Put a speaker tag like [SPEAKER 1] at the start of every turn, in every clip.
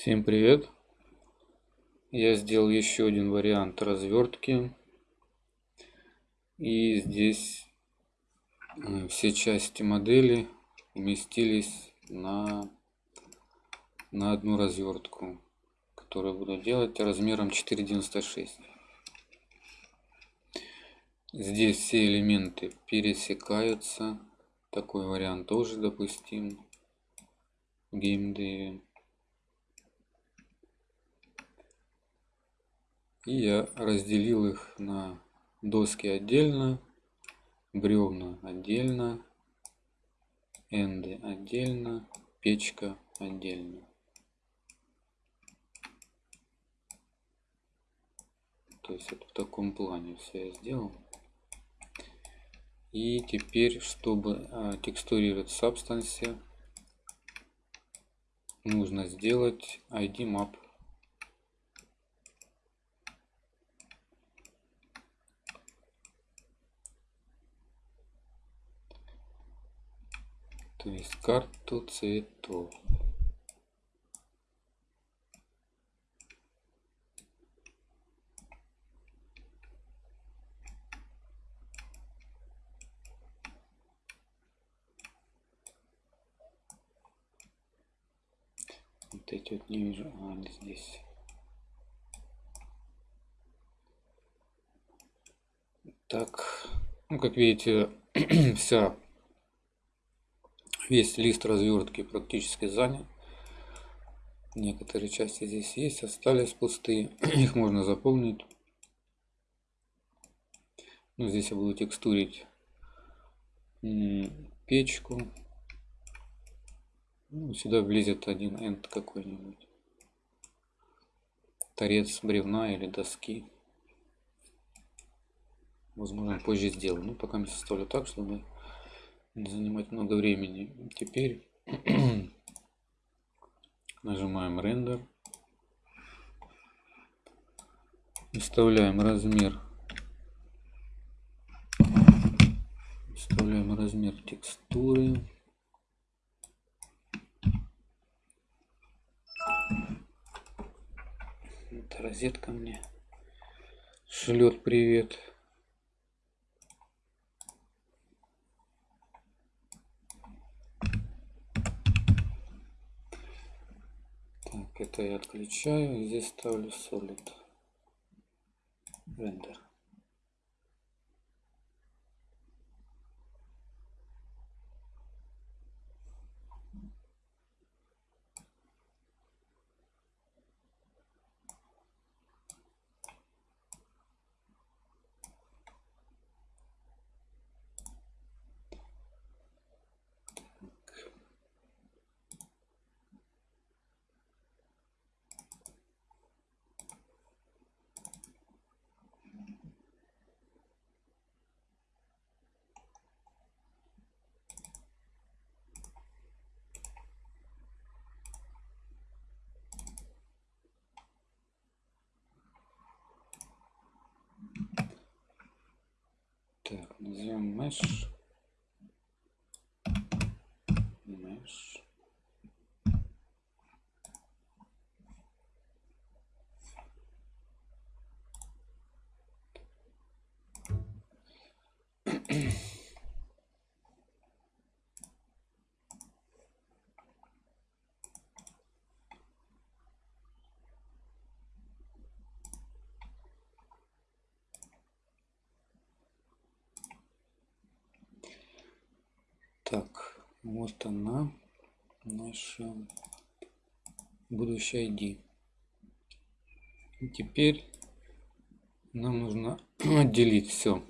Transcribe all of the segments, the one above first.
[SPEAKER 1] Всем привет! Я сделал еще один вариант развертки. И здесь э, все части модели уместились на, на одну развертку, которую буду делать размером 4,96. Здесь все элементы пересекаются. Такой вариант тоже допустим в геймдеве. И я разделил их на доски отдельно, бревна отдельно, энды отдельно, печка отдельно. То есть это в таком плане все я сделал. И теперь, чтобы а, текстурировать Substance, нужно сделать ID map то есть карту цветов. Вот эти вот не вижу, а они здесь. Так, ну как видите, вся Весь лист развертки практически занят. Некоторые части здесь есть, остались пустые. Их можно заполнить. Ну, здесь я буду текстурить печку. Ну, сюда влезет один энд какой-нибудь. Торец бревна или доски. Возможно, позже сделаю. Ну, пока я составлю так, чтобы занимать много времени. Теперь нажимаем рендер. Вставляем размер. Вставляем размер текстуры. Это розетка мне шлет привет. Это я отключаю. Здесь ставлю solid render. Так, назовем mesh. Так, вот она, наша будущая ID. И теперь нам нужно отделить все.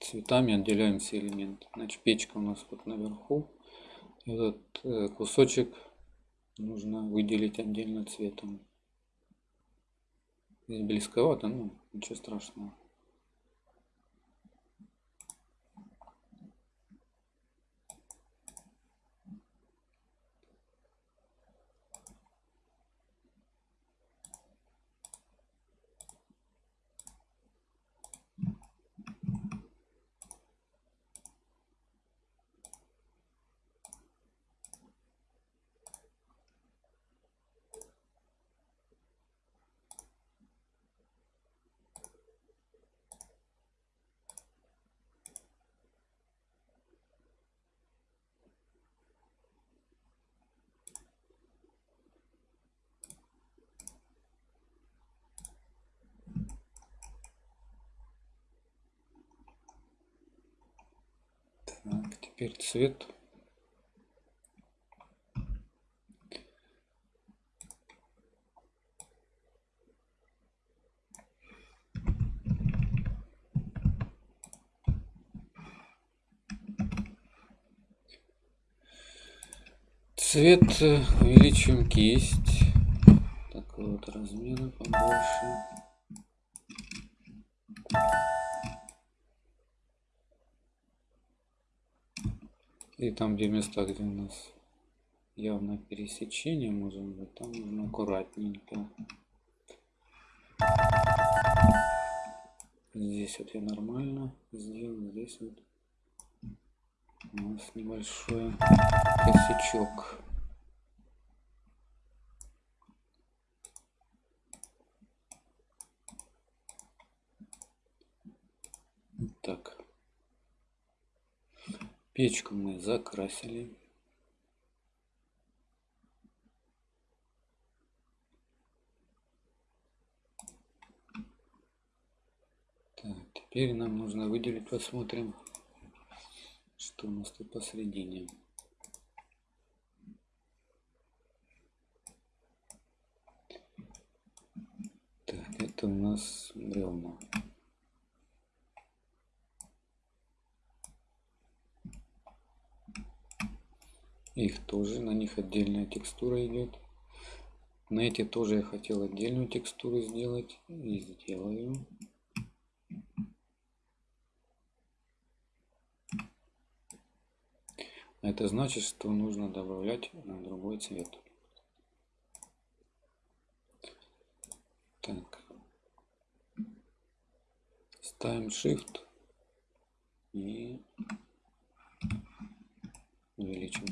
[SPEAKER 1] Цветами отделяем все элементы. Значит, печка у нас вот наверху. Этот э, кусочек нужно выделить отдельно цветом. Здесь близковато, но ничего страшного. Теперь цвет. Цвет э, увеличим кисть. Такой вот размера побольше. И там, где места, где у нас явно пересечение, можем быть, там нужно аккуратненько. Здесь вот я нормально сделал, здесь вот у нас небольшой косячок. Так. Печку мы закрасили. Так, теперь нам нужно выделить, посмотрим, что у нас тут посередине. Так, это у нас бревна. Их тоже на них отдельная текстура идет на эти тоже я хотел отдельную текстуру сделать и сделаю. Это значит что нужно добавлять на другой цвет. Так. Ставим shift и увеличим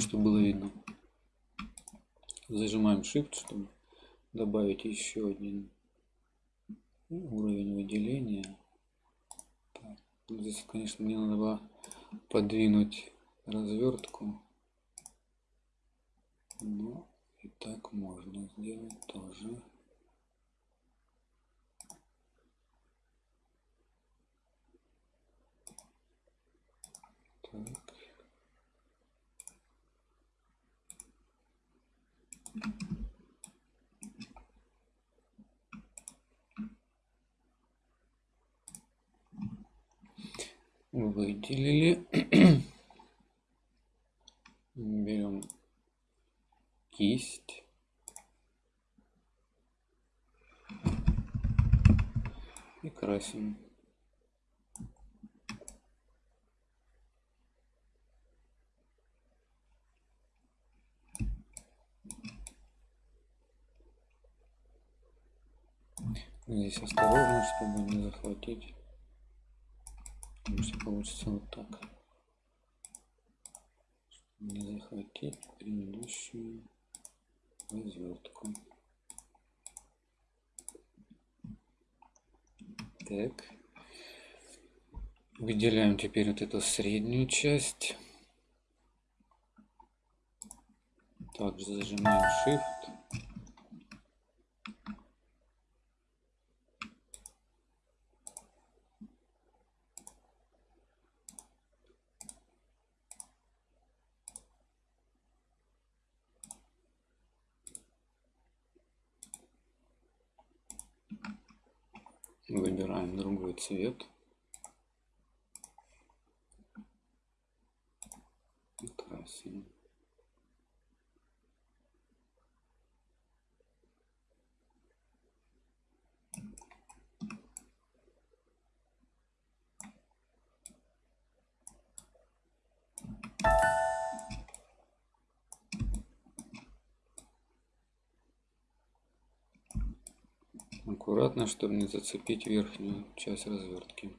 [SPEAKER 1] чтобы было видно. Зажимаем shift чтобы добавить еще один уровень выделения. Так, здесь конечно мне надо было подвинуть развертку. Но и так можно сделать тоже Выделили. Берем кисть. И красим. Здесь осторожно, чтобы не захватить. Что получится вот так. Чтобы не захватить предыдущую развертку. Так. Выделяем теперь вот эту среднюю часть. Также зажимаем Shift. Другой цвет. И красим. Аккуратно чтобы не зацепить верхнюю часть развертки.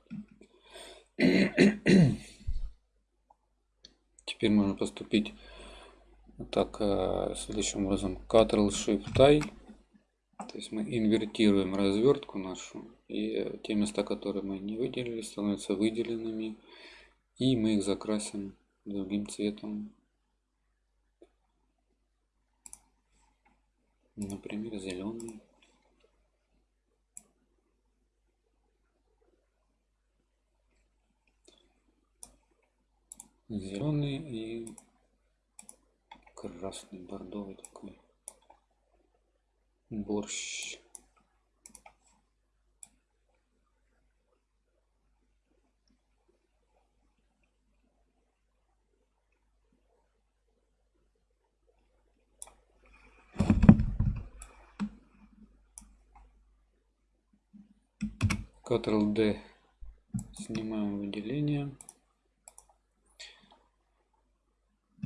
[SPEAKER 1] Теперь можно поступить так э, следующим образом. Ctrl Shift I. То есть мы инвертируем развертку нашу и те места которые мы не выделили становятся выделенными и мы их закрасим другим цветом. Например зеленый зеленый и красный бордовый такой борщ Ctrl D снимаем выделение.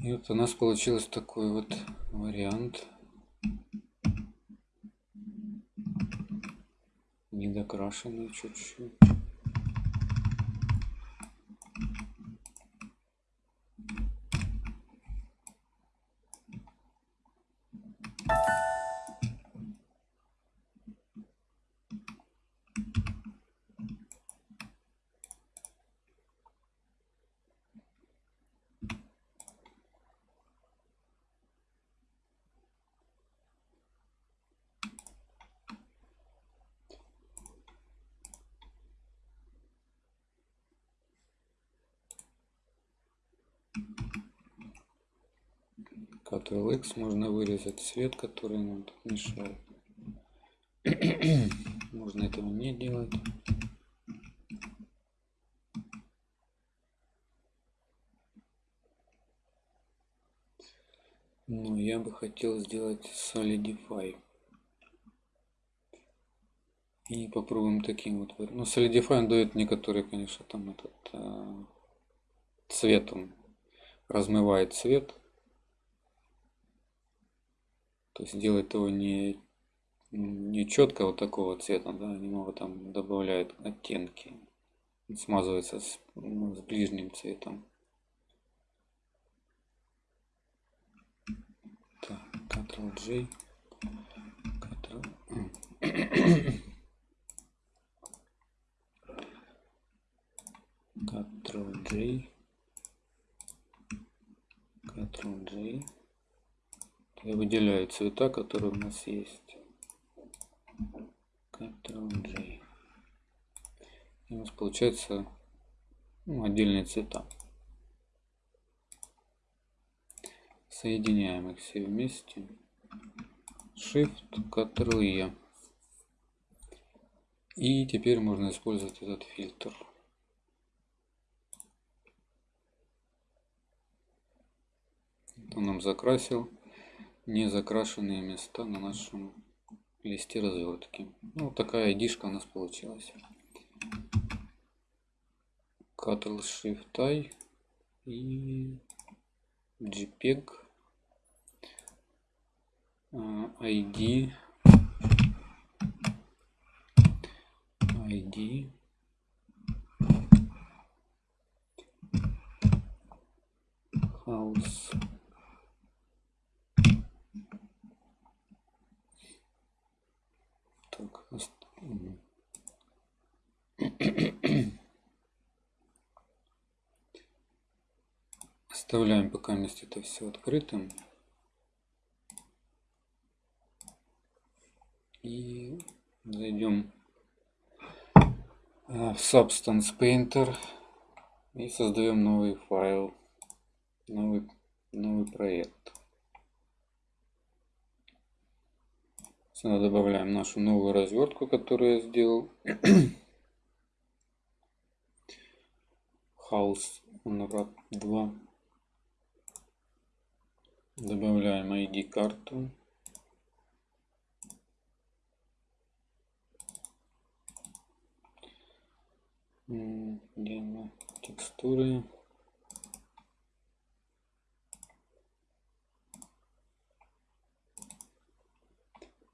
[SPEAKER 1] И вот у нас получилось такой вот вариант. Недокрашенный чуть-чуть. Ctrl-X можно вырезать цвет, который нам тут мешает. можно этого не делать. Но я бы хотел сделать Solidify. И попробуем таким вот. Ну, Solidify он дает некоторые, конечно, там этот э, цвет он размывает цвет то есть делать его не, не четко вот такого цвета, да, немного там добавляет оттенки. Смазывается с, ну, с ближним цветом. Так, Ctrl-J. Ctrl... Ctrl-J. Ctrl-J. Я выделяю цвета, которые у нас есть. Ctrl-J. И у нас получается ну, отдельные цвета. Соединяем их все вместе. Shift, Ctrl-E. И теперь можно использовать этот фильтр. Он нам закрасил не закрашенные места на нашем листе развертки. Ну, такая идишка у нас получилась. Ctrl Shift I и JPEG ID ID house Так. Оставляем пока месте это все открытым. И зайдем в Substance Painter и создаем новый файл, новый, новый проект. Сюда добавляем нашу новую развертку, которую я сделал. House Unwrap 2. Добавляем ID карту. Где она? Текстуры.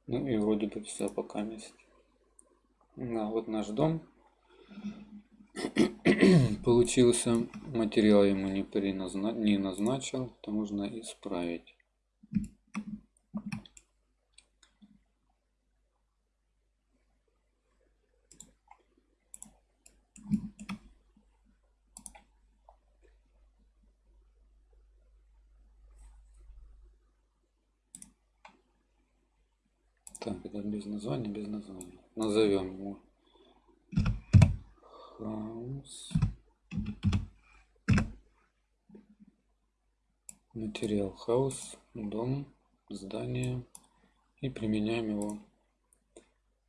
[SPEAKER 1] Ну и вроде бы все пока есть. Да, вот наш дом получился. Материал ему не, переназна... не назначил, это можно исправить. Так, это без названия, без названия. Назовем его House материал хаус, дом, здание и применяем его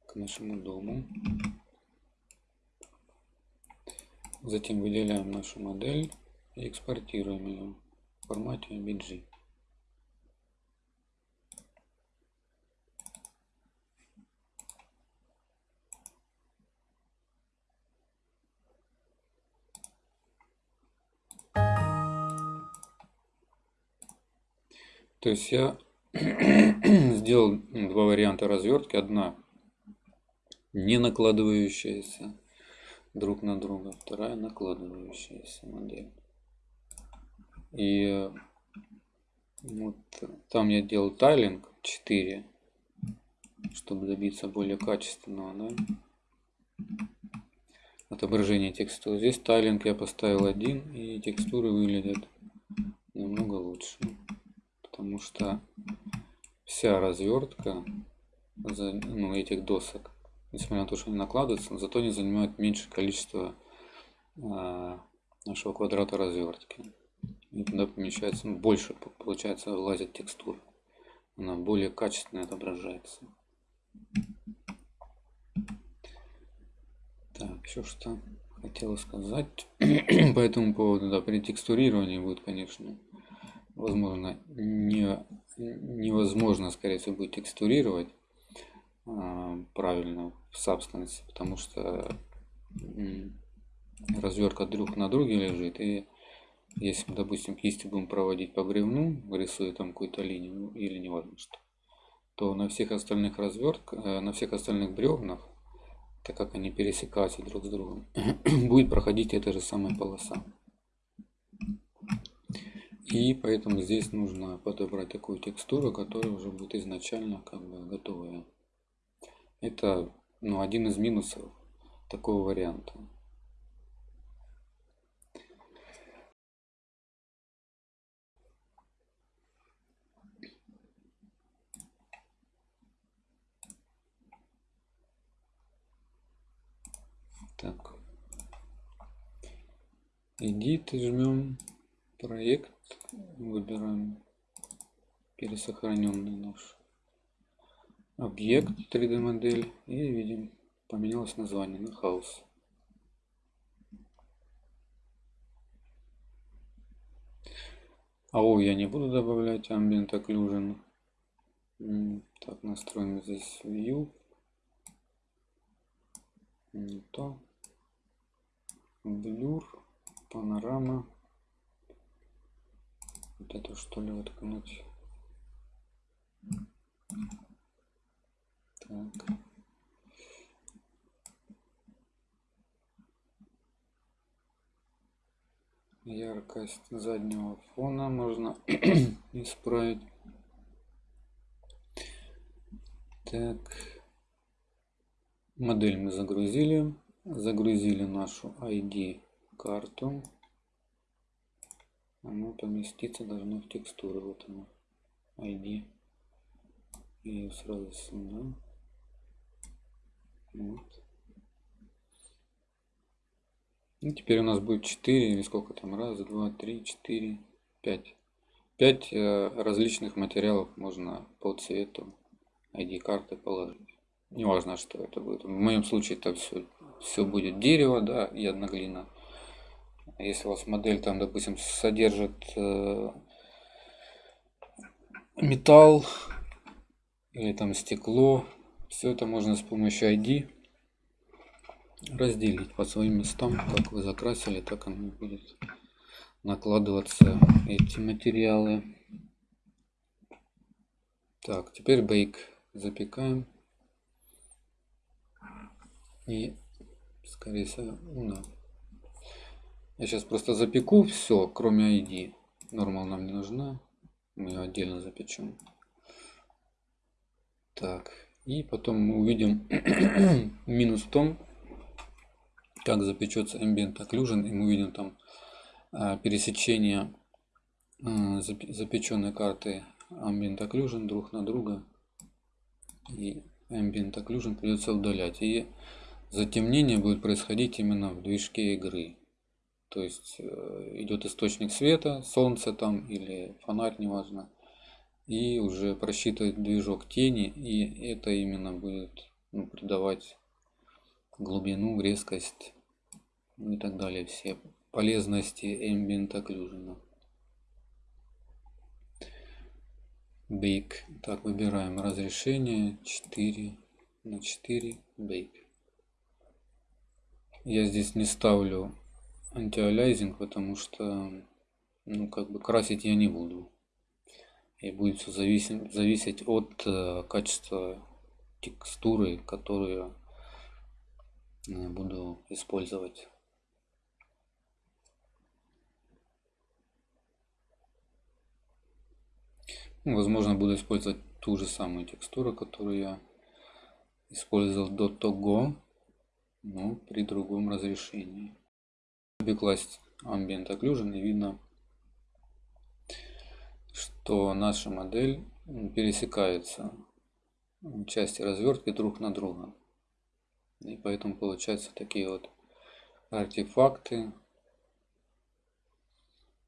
[SPEAKER 1] к нашему дому. Затем выделяем нашу модель и экспортируем ее в формате BG. То есть я сделал два варианта развертки. Одна не накладывающаяся друг на друга, вторая накладывающаяся модель. И вот там я делал тайлинг 4, чтобы добиться более качественного да, отображения текстуры. Здесь тайлинг я поставил один, и текстуры выглядят намного лучше потому что вся развертка ну, этих досок, несмотря на то, что они накладываются, зато они занимают меньшее количество э, нашего квадрата развертки. И туда помещается, ну, больше получается влазит текстура. Она более качественно отображается. Так, еще что хотела сказать по этому поводу. Да, при текстурировании будет, конечно, возможно, не, невозможно, скорее всего, будет текстурировать э, правильно в Substance, потому что э, развертка друг на друге лежит, и если, допустим, кистью будем проводить по бревну, рисуя там какую-то линию или неважно что, то на всех остальных развертках, э, на всех остальных бревнах, так как они пересекаются друг с другом, будет проходить эта же самая полоса. И поэтому здесь нужно подобрать такую текстуру, которая уже будет изначально как бы готовая. Это ну, один из минусов такого варианта. Так. Edit жмем проект Выбираем пересохраненный наш объект 3D модель и видим поменялось название на хаус. АО я не буду добавлять Ambient Occlusion. Так, настроим здесь View. Не то. Blur, панорама. Вот это что ли воткнуть? Так. Яркость заднего фона можно исправить. Так. Модель мы загрузили. Загрузили нашу ID карту оно поместиться должно в текстуру вот оно id и сразу сюда вот. И теперь у нас будет 4 или сколько там? Раз два три четыре пять. Пять э, различных материалов можно по цвету id карты положить. Неважно что это будет. В моем случае это все все будет дерево да и одноглина если у вас модель там, допустим, содержит э, металл или там стекло, все это можно с помощью ID разделить по своим местам. Как вы закрасили, так оно будет накладываться эти материалы. Так, теперь бейк запекаем. И, скорее всего, да, я сейчас просто запеку все, кроме ID. Нормал нам не нужна. Мы ее отдельно запечем. Так. И потом мы увидим минус в том, как запечется ambient occlusion. И мы увидим там а, пересечение а, запеченной карты ambient occlusion друг на друга. И ambient occlusion придется удалять. И затемнение будет происходить именно в движке игры. То есть э, идет источник света, солнце там или фонарь, неважно. И уже просчитывает движок тени, и это именно будет ну, придавать глубину, резкость ну и так далее. Все полезности Ambient Occlusion. Bake. Так, выбираем разрешение 4 на 4 Bake. Я здесь не ставлю антиалязинг, потому что ну как бы красить я не буду. И будет все зависеть, зависеть от э, качества текстуры, которую я буду использовать. Ну, возможно, буду использовать ту же самую текстуру, которую я использовал до того, но при другом разрешении. Бекласть Ambient Occlusion и видно, что наша модель пересекается части развертки друг на друга. И поэтому получаются такие вот артефакты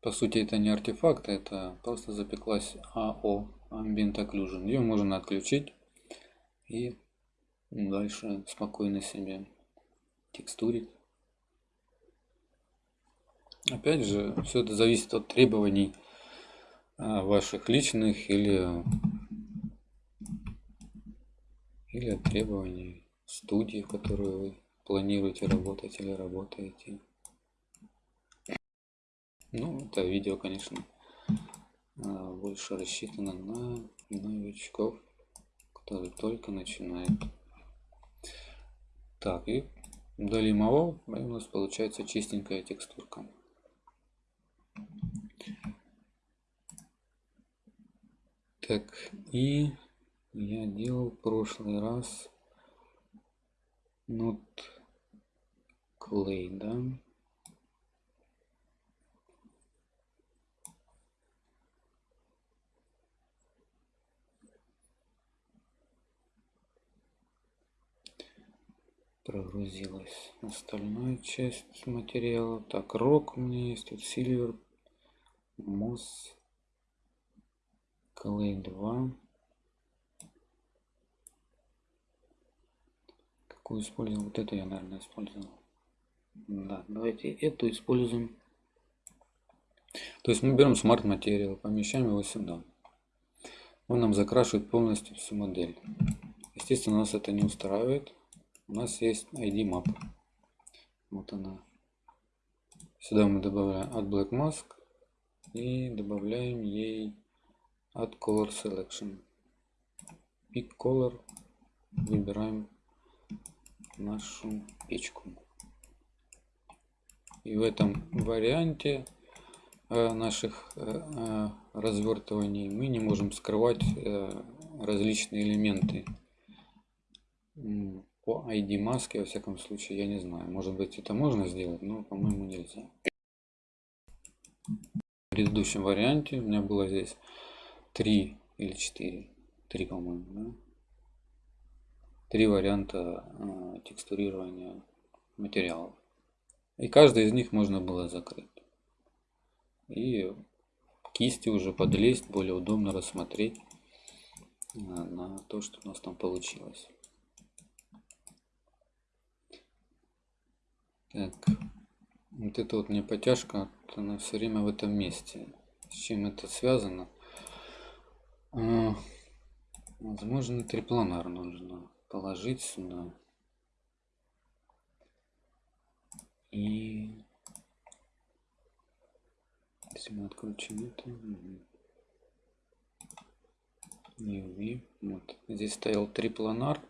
[SPEAKER 1] по сути, это не артефакт, это просто запеклась АО, Ambient Occlusion. Ее можно отключить и дальше спокойно себе текстурить. Опять же, все это зависит от требований а, ваших личных или, или от требований студии, в которой вы планируете работать или работаете. Ну, это видео, конечно, а, больше рассчитано на новичков, которые только начинают. Так, и его, и у нас получается чистенькая текстурка. Так, и я делал прошлый раз нот клей, да? прогрузилась остальная часть материала. Так, рок у меня есть, тут silver, moss, clay 2. Какую использовал? Вот эту я, наверное, использовал. Да, давайте эту используем. То есть мы берем smart материал, помещаем его сюда. Он нам закрашивает полностью всю модель. Естественно, нас это не устраивает у нас есть ID map. Вот она. Сюда мы добавляем от Black Mask и добавляем ей от Color Selection. Pick Color. Выбираем нашу печку. И в этом варианте э, наших э, э, развертываний мы не можем скрывать различные элементы по ID маске, во всяком случае, я не знаю. Может быть, это можно сделать, но, по-моему, нельзя. Предыдущем варианте у меня было здесь 3 или 4. 3, по-моему, да? Три варианта э, текстурирования материалов. И каждый из них можно было закрыть. И кисти уже подлезть, более удобно рассмотреть э, на то, что у нас там получилось. Так, вот это вот мне потяжка, она все время в этом месте. С чем это связано? А, возможно, трипланар нужно положить сюда. И если мы отключим это, UV, вот здесь стоял трипланар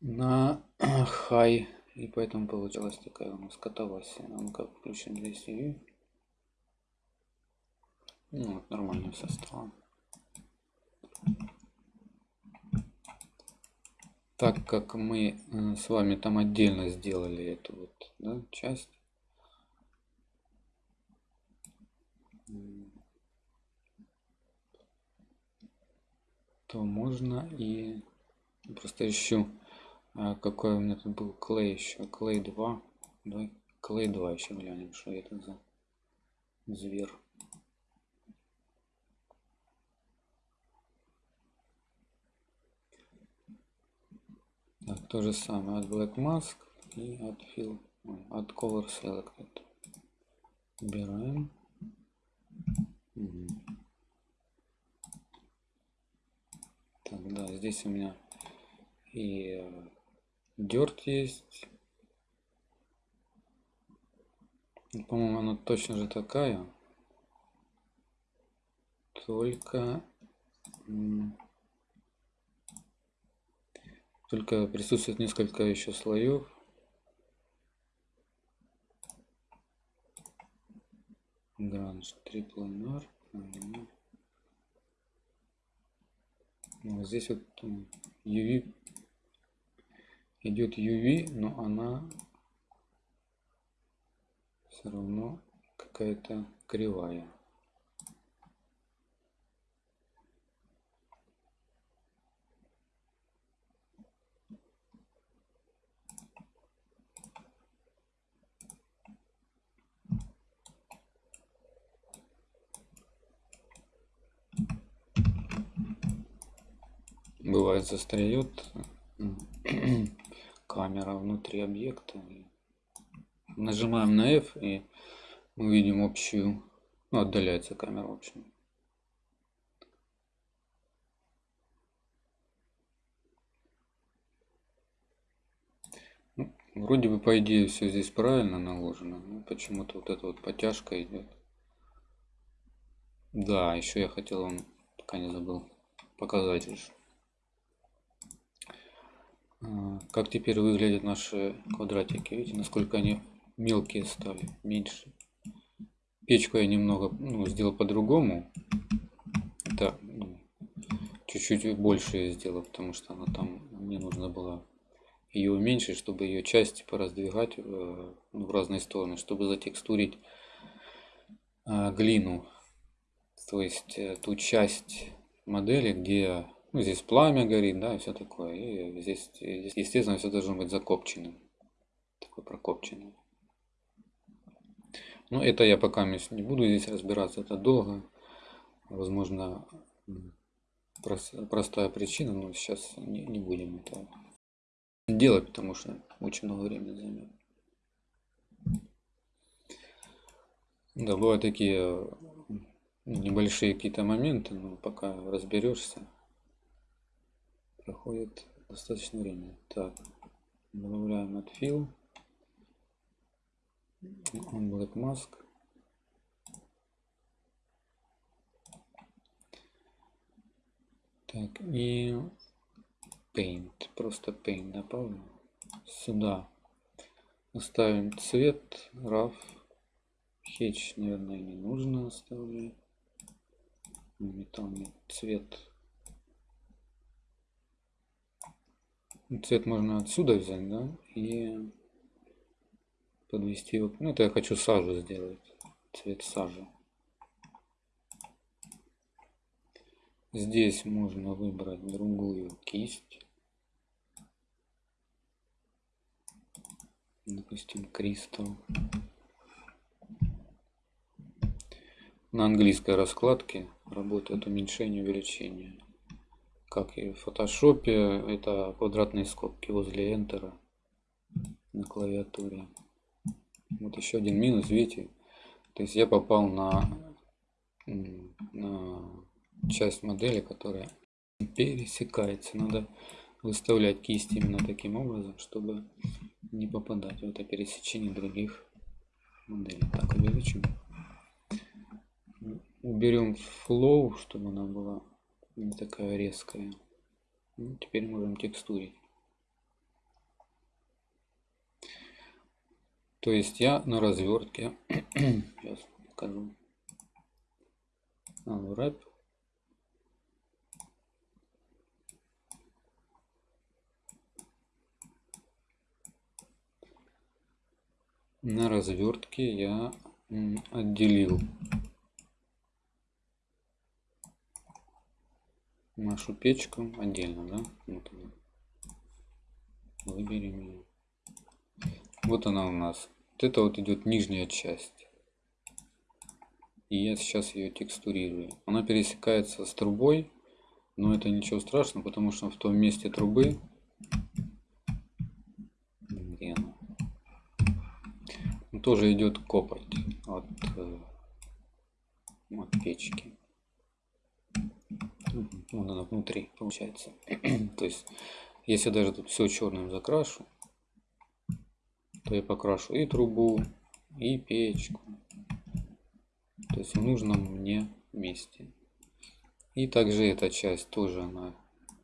[SPEAKER 1] на high и поэтому получилась такая у нас катавасия. Ну как включим здесь ее. Ну вот нормальным составом. Так как мы э, с вами там отдельно сделали эту вот да, часть. то можно и просто ищу а какой у меня тут был клей еще клей 2 давай клей 2 еще глянем, что это за зверь. Так, то же самое от Black Mask и от Fill, от Color Selected. Убираем. Угу. Так, да, здесь у меня и дерт есть. По-моему, она точно же такая. Только... Только присутствует несколько еще слоев. Гранж трипланар. Вот здесь вот UV идет UV, но она все равно какая-то кривая. бывает застряет камера внутри объекта нажимаем на F и мы видим общую ну, отдаляется камера в общем. Ну, вроде бы по идее все здесь правильно наложено но почему-то вот эта вот потяжка идет да еще я хотел вам пока не забыл показать лишь как теперь выглядят наши квадратики? Видите насколько они мелкие стали меньше. Печку я немного ну, сделал по-другому. Это ну, чуть-чуть больше я сделал потому что она там мне нужно было ее уменьшить чтобы ее части пораздвигать э, ну, в разные стороны чтобы затекстурить э, глину. То есть э, ту часть модели где ну, здесь пламя горит, да, и все такое. И здесь, естественно, все должно быть закопченным. Такое прокопченное. Но это я пока не буду здесь разбираться, это долго. Возможно, простая причина, но сейчас не, не будем это делать, потому что очень много времени займет. Да, бывают такие небольшие какие-то моменты, но пока разберешься проходит достаточно времени. Так, добавляем отфил. Он Black Mask. Так, и Paint. Просто Paint добавим. Сюда оставим цвет. RAF. Хедж, наверное, не нужно оставлять. Металлный цвет Цвет можно отсюда взять, да, и подвести его. Ну, это я хочу сажу сделать. Цвет сажи. Здесь можно выбрать другую кисть. Допустим, кристалл. На английской раскладке работает уменьшение увеличение как и в фотошопе, это квадратные скобки возле Enter на клавиатуре. Вот еще один минус, видите, то есть я попал на, на часть модели, которая пересекается. Надо выставлять кисть именно таким образом, чтобы не попадать в это пересечение других моделей. Так, увеличим. Уберем flow, чтобы она была не такая резкая. Ну, теперь можем текстурить. То есть я на развертке, сейчас покажу, unwrap, на развертке я отделил нашу печку отдельно, да? Вот она. Выберем ее. Вот она у нас Вот это вот идет нижняя часть. И я сейчас ее текстурирую. Она пересекается с трубой, но это ничего страшного, потому что в том месте трубы где она? тоже идет копоть от, э, от печки. Вон она внутри получается. То есть, если даже тут все черным закрашу, то я покрашу и трубу, и печку. То есть в нужном мне месте. И также эта часть тоже она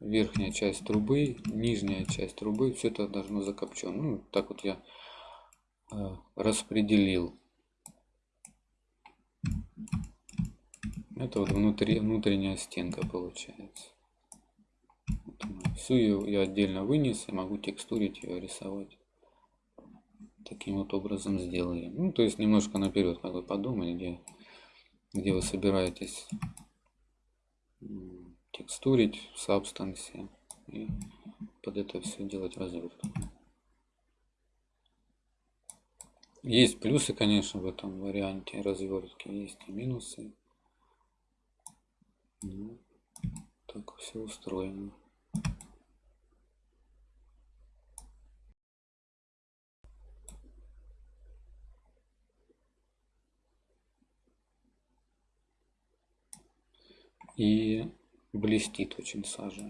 [SPEAKER 1] верхняя часть трубы, нижняя часть трубы, все это должно закопчено. Ну, так вот я э, распределил. Это вот внутри, внутренняя стенка получается. Всю ее я отдельно вынес и могу текстурить ее, рисовать. Таким вот образом сделали. Ну, то есть немножко наперед, как вы подумали, где, где вы собираетесь текстурить в Substance и под это все делать развертку. Есть плюсы, конечно, в этом варианте развертки, есть и минусы. Ну, так все устроено. И блестит очень сажа.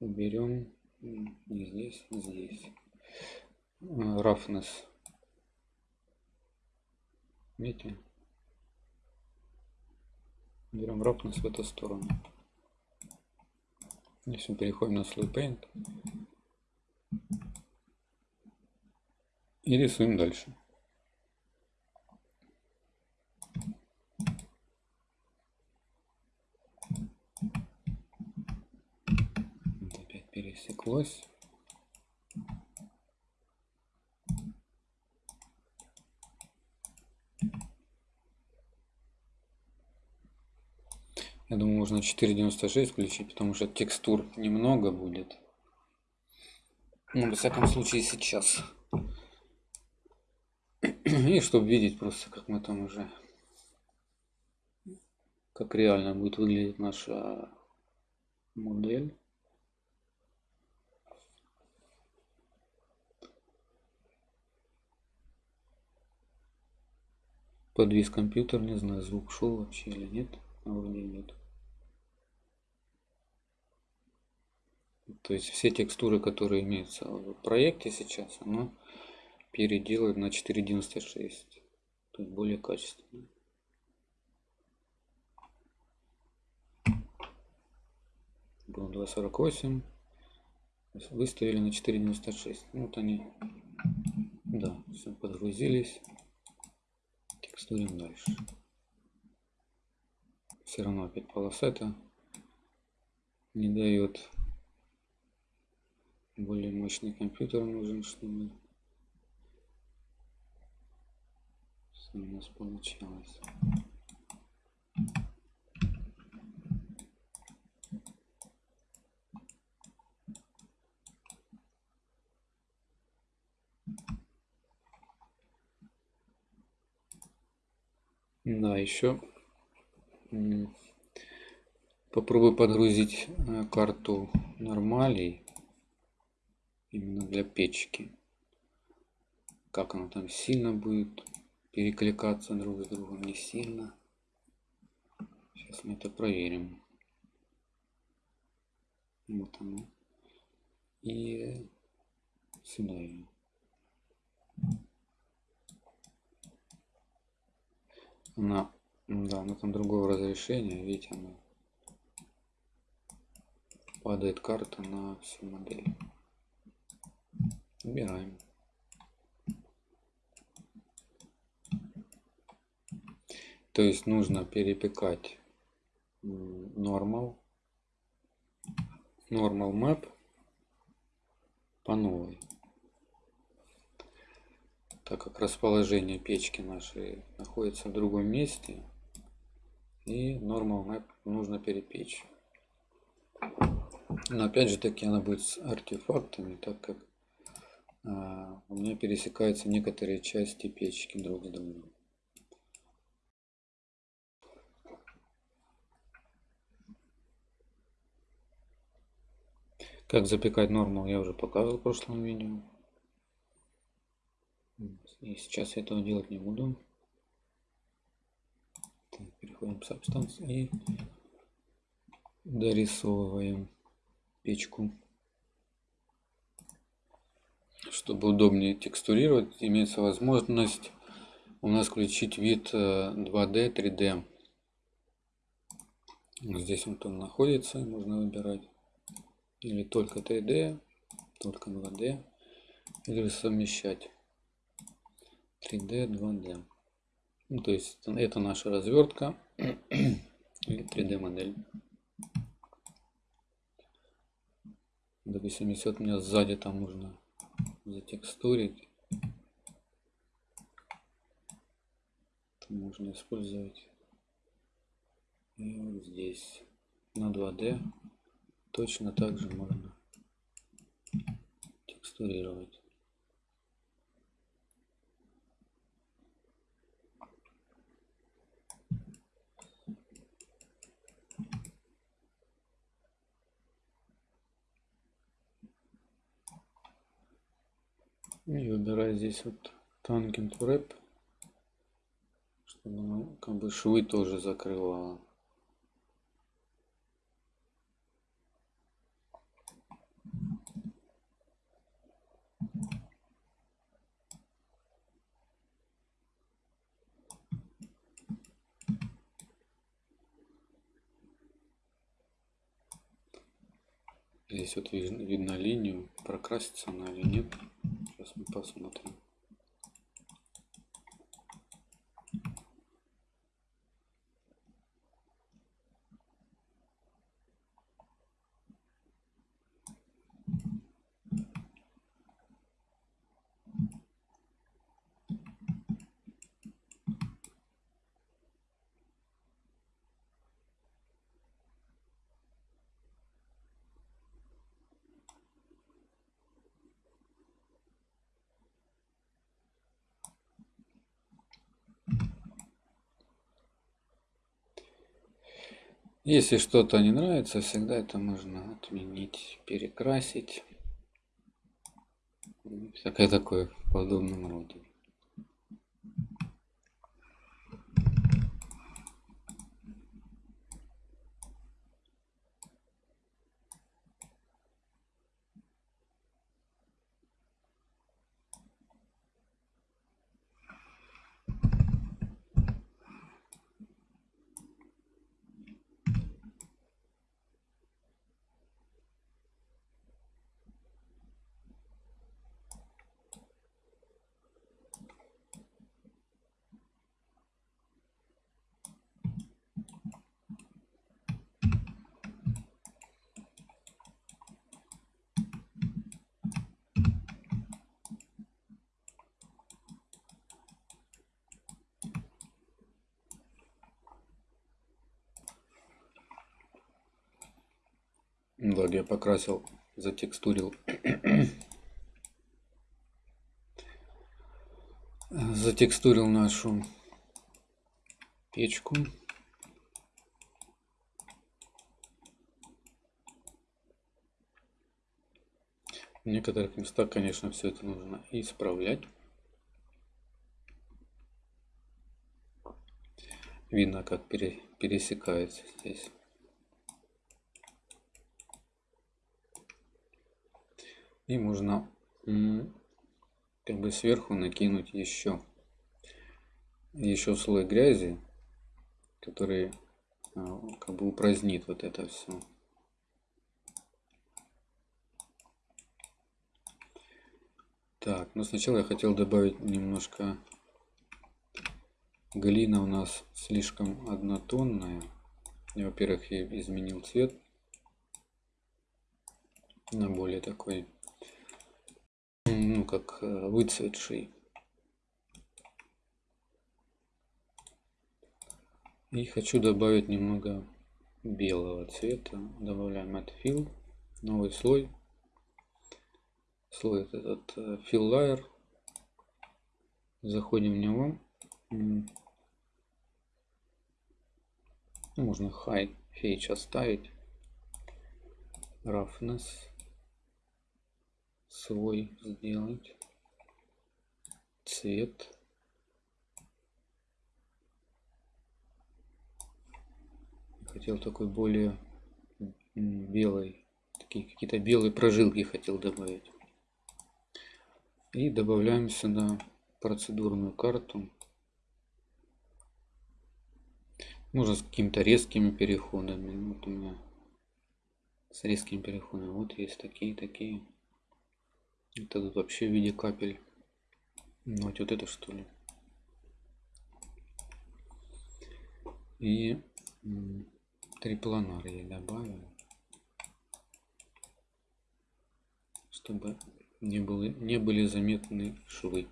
[SPEAKER 1] Берем не здесь, здесь. Roughness. Видите? Берем ровность в эту сторону. Если мы переходим на слой Paint. И рисуем дальше. опять пересеклось. Я думаю, можно 4.96 включить, потому что текстур немного будет. Ну, во всяком случае, сейчас. И чтобы видеть просто, как мы там уже... Как реально будет выглядеть наша модель. Подвис компьютер, не знаю, звук шел вообще или нет. А вроде нет. То есть все текстуры, которые имеются в проекте сейчас, оно переделает на 4.96. То есть более качественно. Было 2.48. Выставили на 4.96. Ну, вот они. Да, все подгрузились. Текстурим дальше. Все равно опять полоса это не дает более мощный компьютер нужен, чтобы все у нас получалось. Да, еще попробую подгрузить э, карту нормалей именно для печки. Как оно там сильно будет перекликаться друг с другом, не сильно. Сейчас мы это проверим. Вот оно. И сюда ее. Она, да, она там другого разрешения, видите, она падает карта на всю модель. Убираем. То есть нужно перепекать normal, normal map по новой. Так как расположение печки нашей находится в другом месте, и normal map нужно перепечь. Но опять же таки она будет с артефактами, так как у меня пересекаются некоторые части печки друг с другом. Как запекать нормал я уже показывал в прошлом видео. И сейчас я этого делать не буду. Так, переходим в Substance и дорисовываем печку. Чтобы удобнее текстурировать, имеется возможность у нас включить вид 2D, э, 3D. Здесь он находится, можно выбирать. Или только 3D, только 2D. Или совмещать 3D, 2D. Ну, то есть это наша развертка или 3D модель. Допустим, если у меня сзади там нужно затекстурить, то можно использовать и вот здесь на 2D точно так же можно текстурировать. Выбираю здесь вот Tangent Wrap, чтобы оно как бы швы тоже закрывало. Здесь вот видно линию, прокрасится она или нет. Сейчас мы посмотрим. Если что-то не нравится, всегда это можно отменить, перекрасить. Всякое такое в подобном роде. Так, я покрасил, затекстурил. затекстурил нашу печку. В некоторых местах, конечно, все это нужно исправлять. Видно, как пересекается здесь. И можно как бы сверху накинуть еще еще слой грязи, который а, как бы упразднит вот это все. Так, но сначала я хотел добавить немножко глина у нас слишком однотонная. Я, во-первых, изменил цвет на более такой ну как э, выцветший. И хочу добавить немного белого цвета. Добавляем Fill, новый слой. слой этот fill layer. Заходим в него. Можно high fetch оставить. Roughness свой сделать. Цвет. Хотел такой более белый. Такие какие-то белые прожилки хотел добавить. И добавляем сюда процедурную карту. Можно с какими-то резкими переходами. Вот у меня с резкими переходами. Вот есть такие, такие. Это тут вообще в виде капель. Ну, вот, это что ли. И трипланар я добавил. Чтобы не, было, не были заметны швы.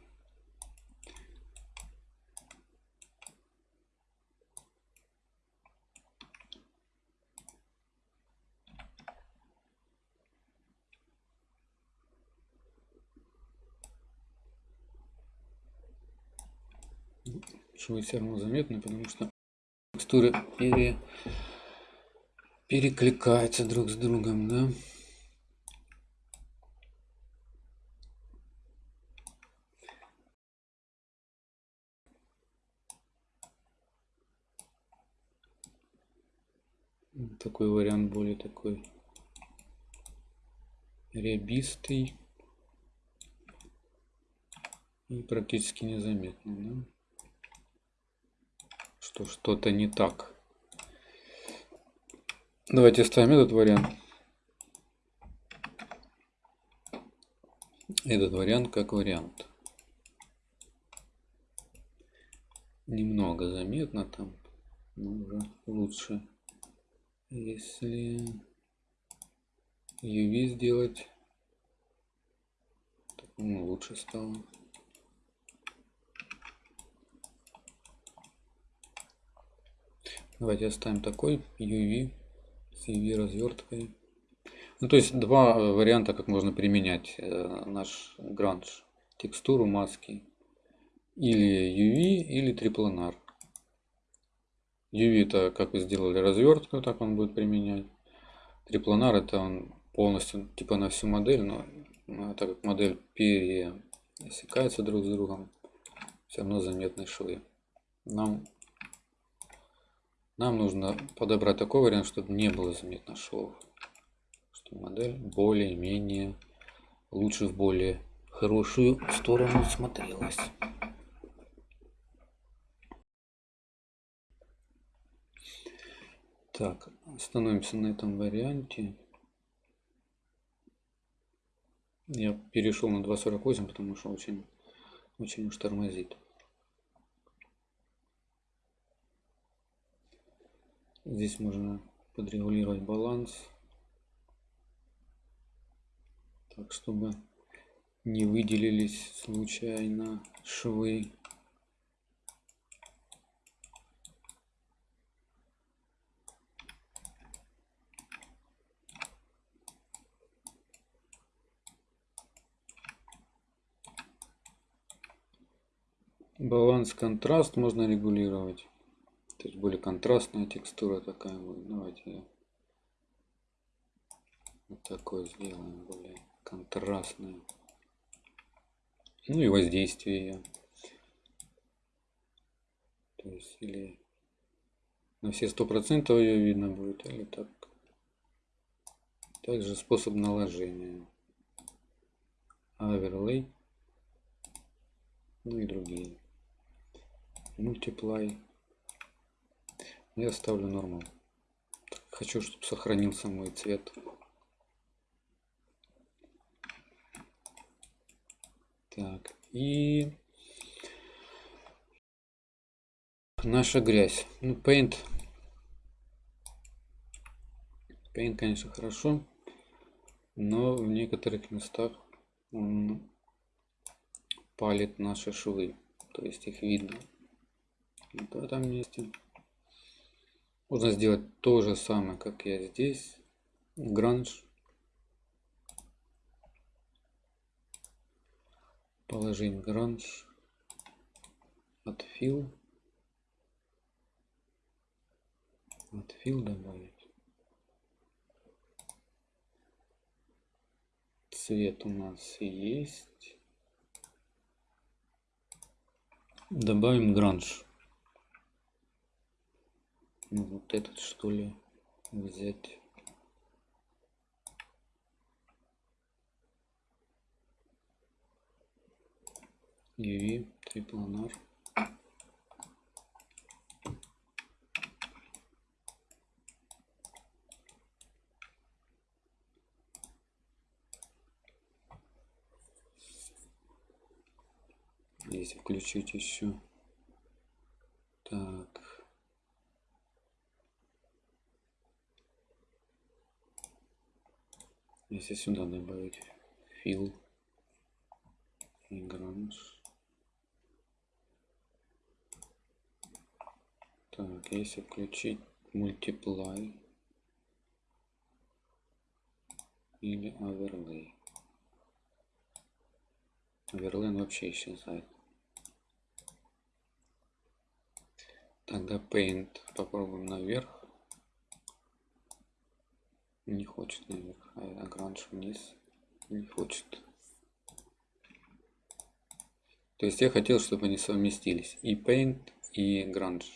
[SPEAKER 1] Швы все равно заметны, потому что текстуры пере, перекликаются друг с другом, да. Такой вариант более такой рябистый и практически незаметный. Да? Что что-то не так. Давайте ставим этот вариант. Этот вариант как вариант. Немного заметно там, но уже лучше. Если UV сделать, так, лучше стало. Давайте оставим такой UV с UV разверткой. Ну, то есть два э, варианта, как можно применять э, наш гранж. Текстуру маски. Или UV, или трипланар. UV это как вы сделали развертку, так он будет применять. Трипланар это он полностью типа на всю модель, но, но так как модель пересекается друг с другом, все равно заметны швы. Нам нам нужно подобрать такой вариант, чтобы не было заметно швов. Чтобы модель более-менее лучше в более хорошую сторону смотрелась. Так, остановимся на этом варианте. Я перешел на 2.48, потому что очень, очень уж тормозит. Здесь можно подрегулировать баланс. Так, чтобы не выделились случайно швы. Баланс, контраст можно регулировать. То есть более контрастная текстура такая будет. Давайте вот такое сделаем, более контрастную. Ну и воздействие. То есть или на все сто процентов ее видно будет, или так. Также способ наложения. Оверлей. Ну и другие. Multiply. Я ставлю нормал. Хочу, чтобы сохранился мой цвет. Так, и наша грязь. Ну, Paint. Paint, конечно, хорошо, но в некоторых местах он палит наши швы. То есть их видно. Вот в этом месте. Можно сделать то же самое, как я здесь. Гранж. положить гранж. Отфил. Отфил добавить. Цвет у нас есть. Добавим гранж ну, вот этот что ли взять. UV трипланар если включить еще. Так если сюда добавить фил и гранж Так, если включить multiply или overlay. Overlay вообще исчезает. Тогда Paint попробуем наверх. Не хочет наверх, а Grange вниз. Не хочет. То есть я хотел, чтобы они совместились. И Paint, и Grange.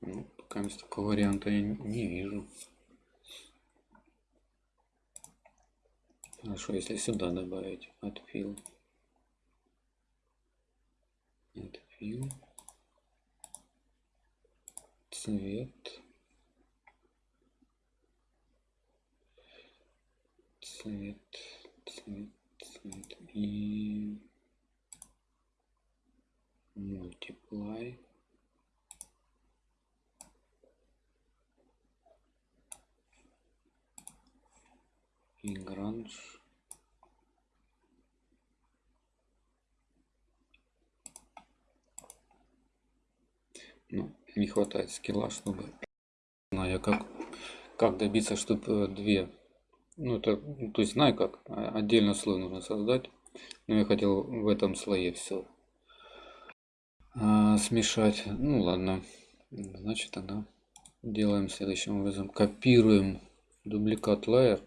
[SPEAKER 1] Ну, пока такого варианта я не вижу. Хорошо, если сюда добавить отфил. Отфил. Цвет. Цвет. Цвет. Цвет. И multiply. гранж ну, не хватает скилла чтобы знаю как как добиться чтобы две ну это то есть знаю как а, отдельно слой нужно создать но я хотел в этом слое все а, смешать. Ну ладно. Значит тогда делаем следующим образом. Копируем дубликат layer.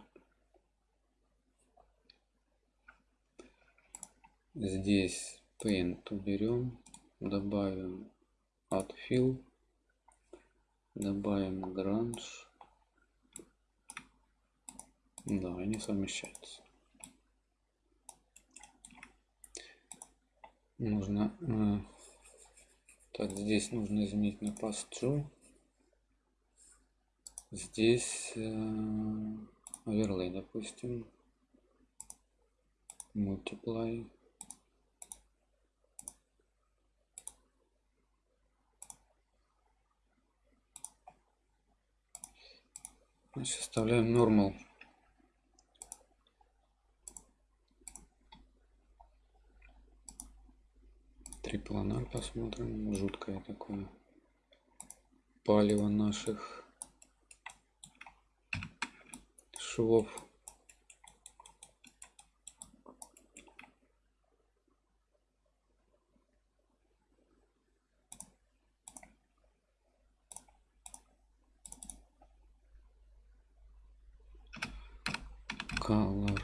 [SPEAKER 1] Здесь paint уберем добавим отфил добавим grange да они совмещаются нужно э, так здесь нужно изменить на true здесь э, overlay допустим. Multiply Значит, оставляем normal. Трипланар посмотрим. Жуткое такое палево наших швов. color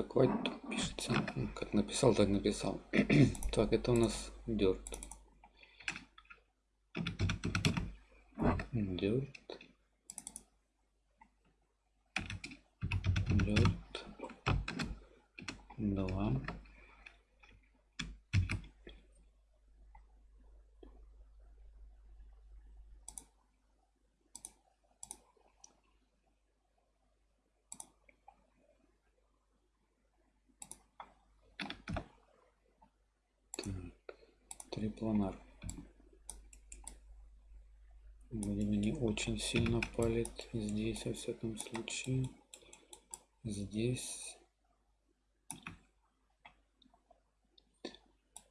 [SPEAKER 1] не помню как white пишется как написал так написал. Так это у нас dirt. Dirt. Dirt. 2 трипланар. Видимо, не очень сильно палит здесь, во всяком случае. Здесь.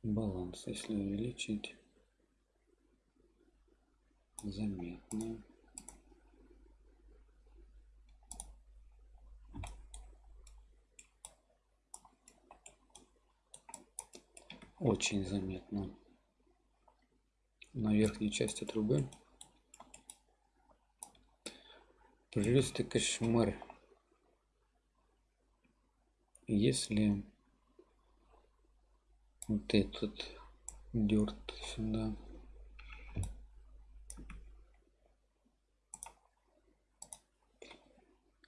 [SPEAKER 1] баланс если увеличить заметно очень заметно на верхней части трубы просто кошмар если вот этот дерт сюда.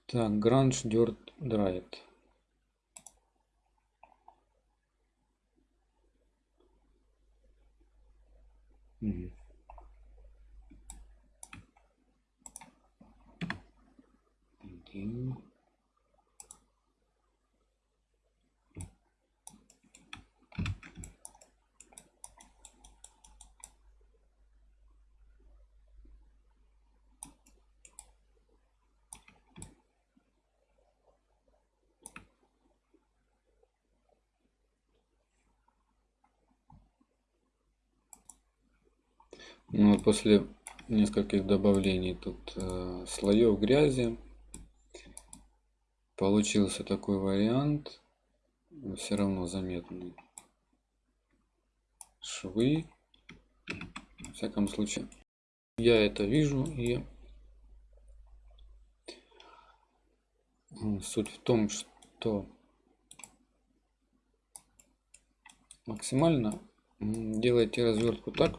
[SPEAKER 1] Так гранж дерт драйт Угу. Один. Ну, после нескольких добавлений тут э, слоев грязи получился такой вариант все равно заметный. Швы. В всяком случае я это вижу и суть в том что максимально делайте развертку так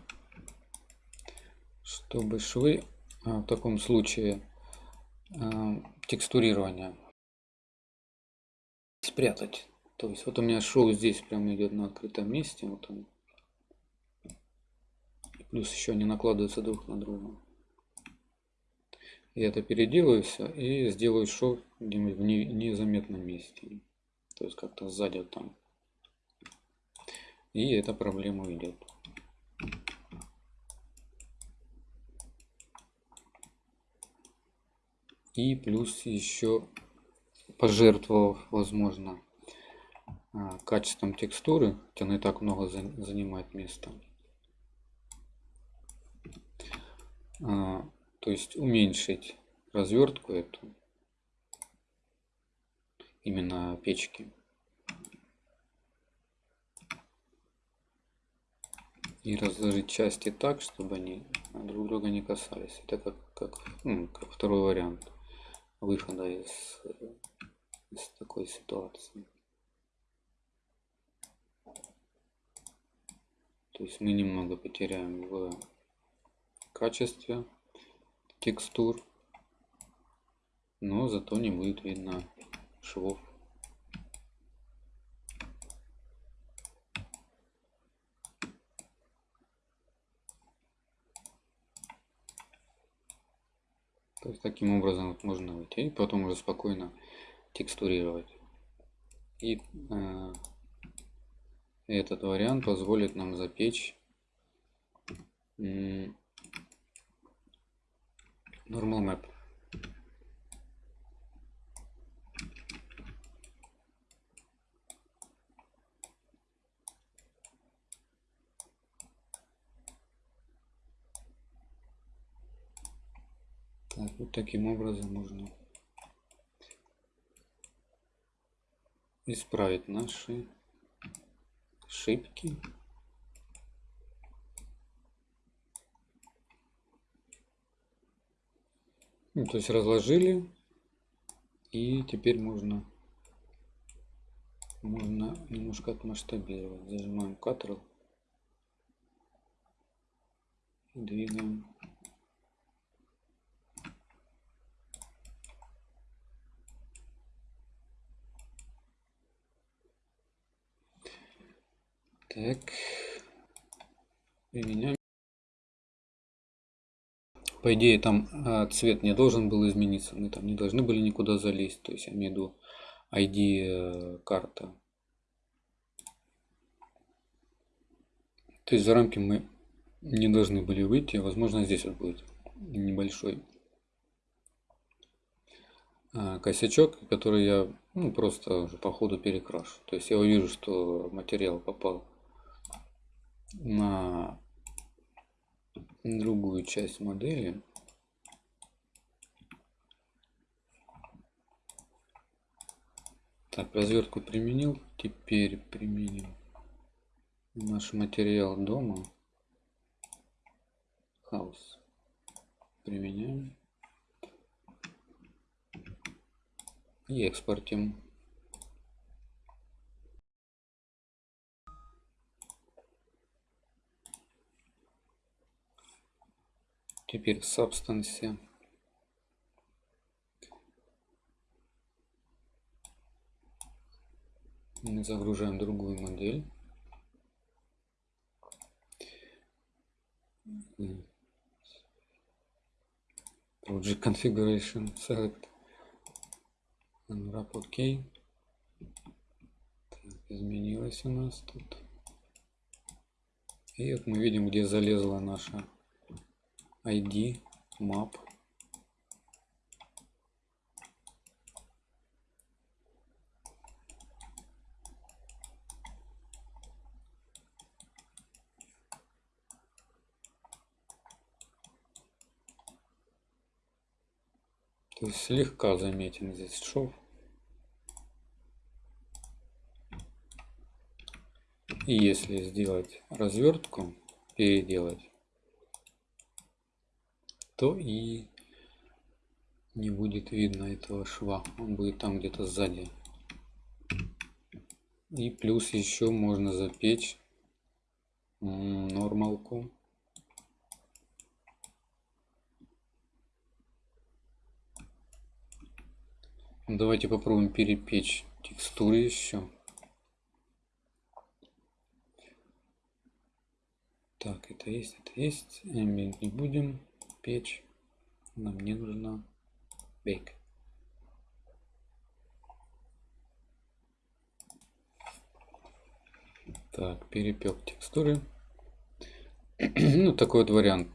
[SPEAKER 1] чтобы швы а, в таком случае а, текстурирования спрятать. То есть вот у меня шов здесь прямо идет на открытом месте. Вот он. Плюс еще они накладываются друг на друга. Я это переделаю все и сделаю шов где-нибудь в незаметном месте. То есть как-то сзади вот там. И эта проблема уйдет. и плюс еще пожертвовав возможно а, качеством текстуры хотя она и так много занимает места. А, то есть уменьшить развертку эту именно печки. И разложить части так чтобы они друг друга не касались. Это как как, ну, как второй вариант выхода из, из такой ситуации. То есть мы немного потеряем в качестве текстур, но зато не будет видно швов. То есть таким образом вот можно выйти и потом уже спокойно текстурировать. И э, этот вариант позволит нам запечь э, normal map. Так, вот таким образом можно исправить наши ошибки. Ну, то есть разложили и теперь можно можно немножко отмасштабировать зажимаем Ctrl двигаем Так. Применяем. По идее, там а, цвет не должен был измениться. Мы там не должны были никуда залезть. То есть, я имею в виду ID э, карта. То есть, за рамки мы не должны были выйти. Возможно, здесь вот будет небольшой а, косячок, который я ну, просто по ходу перекрашу. То есть я увижу, что материал попал на другую часть модели. Так, развертку применил. Теперь применим наш материал дома. Хаус. Применяем. И экспортим. Теперь в Substance. Загружаем другую модель. Project Configuration Select. Unwrap OK. Так, изменилось у нас тут. И вот мы видим, где залезла наша ID map. То есть слегка заметен здесь шов. И если сделать развертку, переделать, то и не будет видно этого шва. Он будет там где-то сзади. И плюс еще можно запечь нормалку. Давайте попробуем перепечь текстуры еще. Так, это есть, это есть. Ambient не будем печь. Нам не нужна bake. Так, перепек текстуры. ну, такой вот вариант.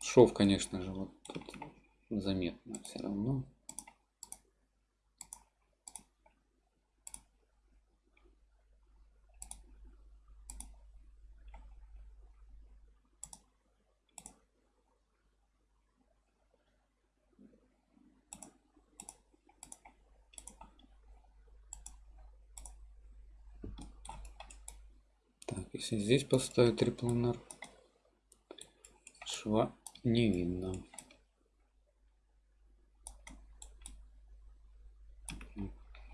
[SPEAKER 1] Шов, конечно же, вот тут заметно все равно. Если здесь поставить трипланер, шва не видно.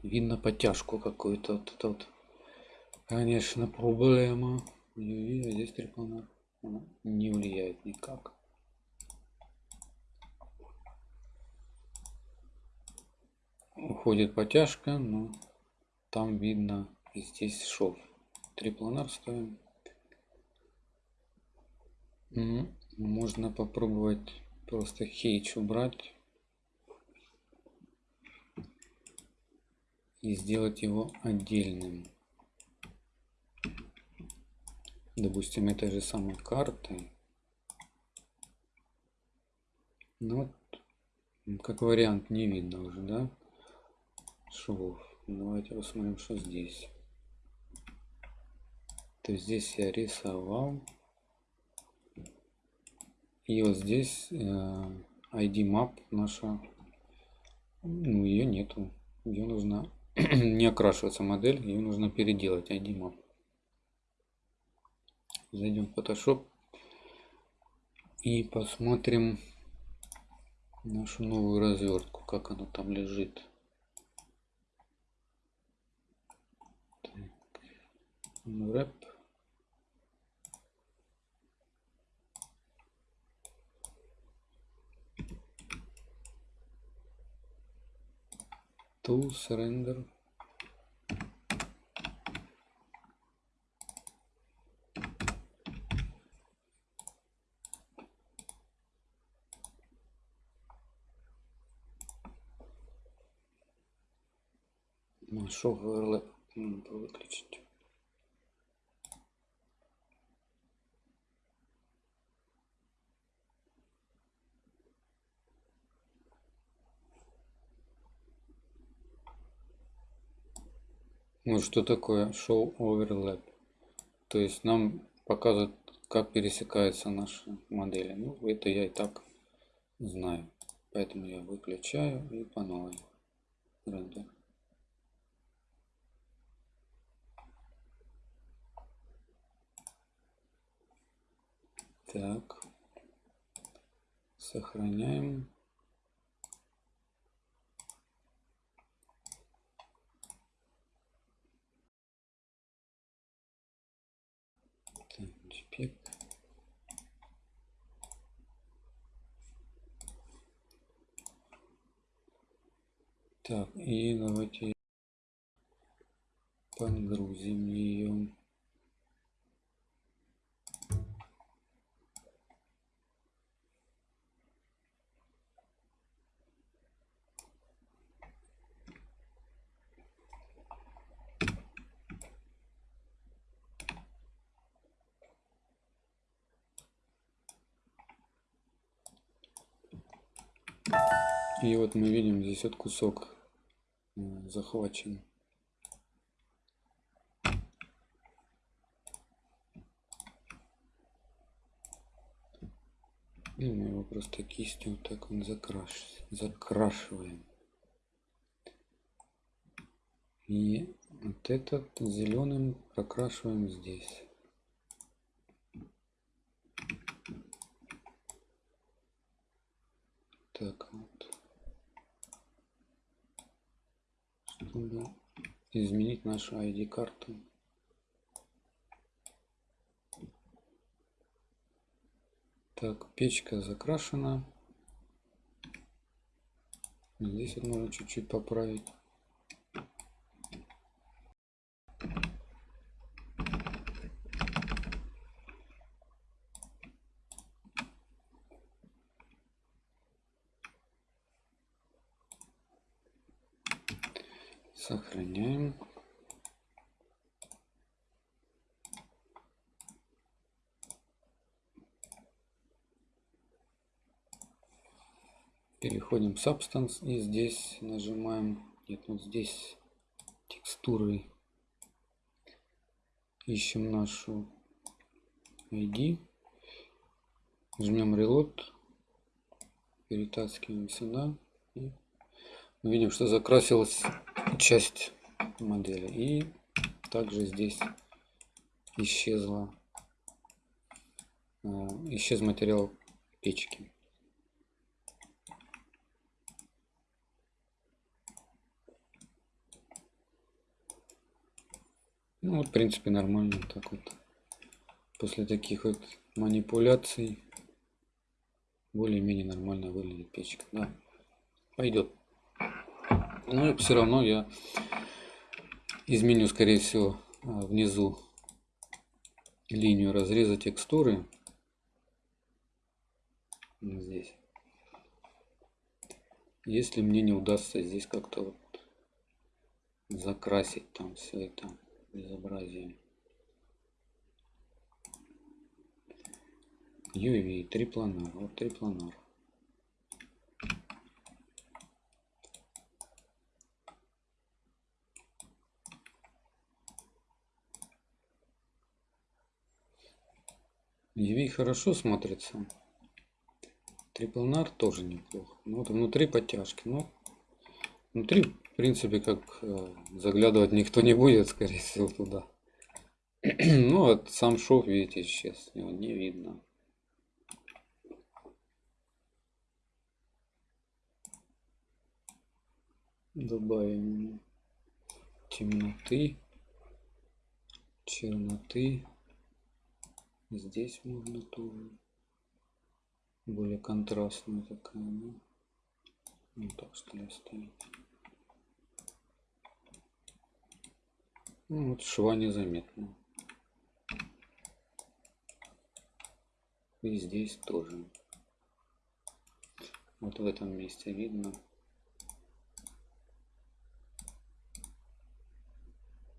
[SPEAKER 1] Видно потяжку какую-то. Вот вот. Конечно, проблема. UV, а здесь трипланер. не влияет никак. Уходит потяжка, но там видно здесь шов. Трипланер ставим. Можно попробовать просто хейч убрать и сделать его отдельным. Допустим, этой же самой картой. Ну, вот, как вариант не видно уже, да? Швов. Давайте посмотрим, что здесь. То есть здесь я рисовал и вот здесь э, ID map наша, ну ее нету. Ее нужно не окрашиваться модель, ее нужно переделать ID map. Зайдем в Photoshop и посмотрим нашу новую развертку, как она там лежит. Wrap. To surrender Нашел надо выключить. Ну что такое show overlap? То есть нам показывает как пересекаются наши модели. Ну, это я и так знаю. Поэтому я выключаю и по новой рендер. Так. Сохраняем. Так, JPEG. Так, и давайте подгрузим ее. И вот мы видим здесь вот кусок э, захвачен. И мы его просто кистью вот так он закраш... закрашиваем. И вот этот зеленым прокрашиваем здесь. Так Чтобы изменить нашу ID-карту. Так, печка закрашена. Здесь вот можно чуть-чуть поправить. Сохраняем. Переходим в Substance и здесь нажимаем, нет, вот здесь текстуры. Ищем нашу ID. Жмем Reload. Перетаскиваем сюда. И мы видим, что закрасилась часть модели. И также здесь исчезла, э, исчез материал печки. Ну вот, в принципе, нормально так вот. После таких вот манипуляций более-менее нормально выглядит печка. Да, пойдет. Но ну, все равно я изменю, скорее всего, а, внизу линию разреза текстуры. Здесь. Если мне не удастся здесь как-то вот закрасить там все это безобразие. UV, трипланар, вот трипланар. UV хорошо смотрится. Триплнар тоже неплохо. Ну, вот внутри подтяжки. Но внутри, в принципе, как э, заглядывать никто не будет, скорее всего, туда. ну, вот сам шов, видите, исчез. Его не видно. Добавим темноты, черноты. Здесь можно тоже более контрастная такая. Ну, ну так что ли оставить. Ну, вот шва незаметно. И здесь тоже. Вот в этом месте видно.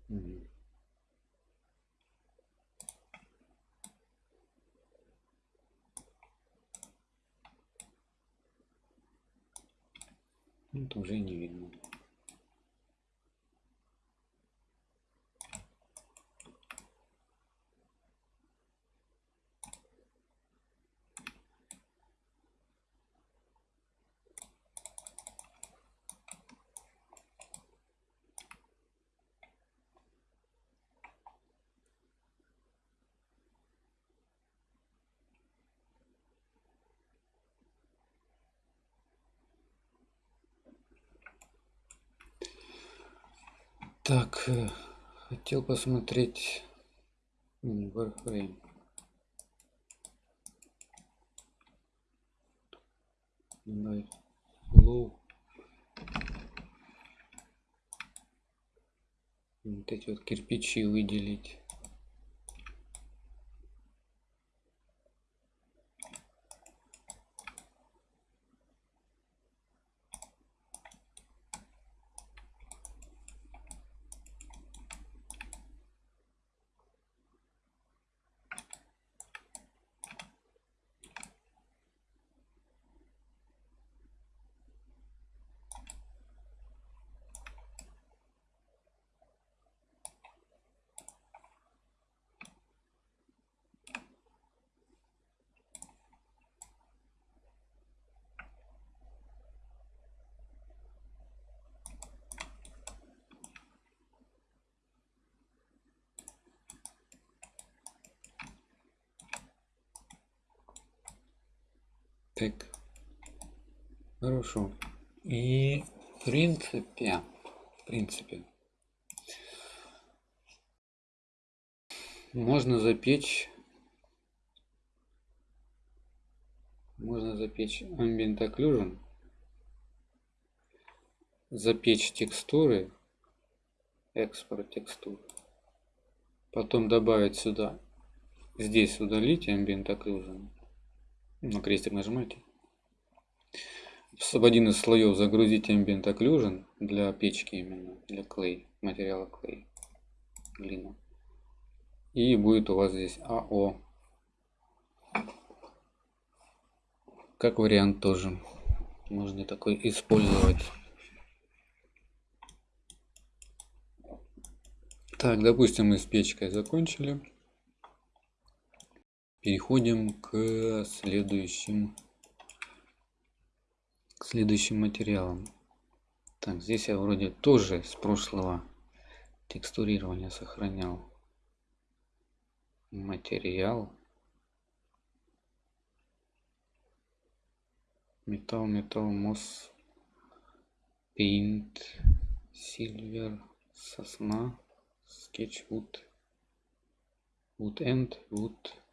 [SPEAKER 1] Угу. Это уже не видно. Так, э, хотел посмотреть Warframe. Flow. Вот эти вот кирпичи выделить. Так. Хорошо. И в принципе, в принципе, можно запечь можно запечь ambient occlusion запечь текстуры экспорт текстур потом добавить сюда здесь удалить ambient occlusion на крестик нажимайте. В один из слоев загрузить Ambient Occlusion для печки именно, для клей, материала клей, глина. И будет у вас здесь АО. Как вариант тоже. Можно такой использовать. Так, допустим, мы с печкой закончили переходим к следующим к следующим материалам. Так здесь я вроде тоже с прошлого текстурирования сохранял материал. Металл металл мосс paint silver сосна sketchwood wood end wood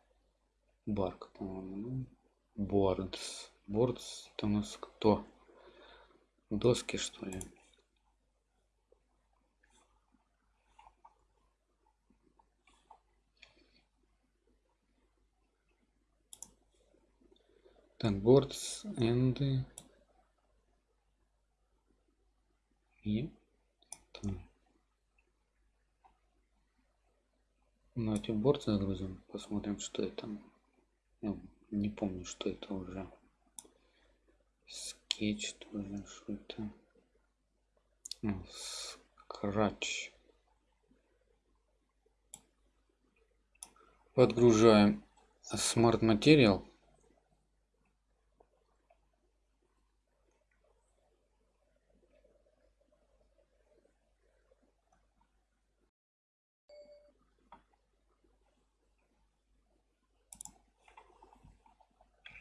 [SPEAKER 1] Барк, по-моему. Бордс. Бордс это у нас кто? Доски, что ли? Так, бордс, энды. И там. Давайте борт загрузим, посмотрим, что это. Ну, не помню, что это уже. Скетч тоже, что это. Ну, скрач. Подгружаем Smart Material.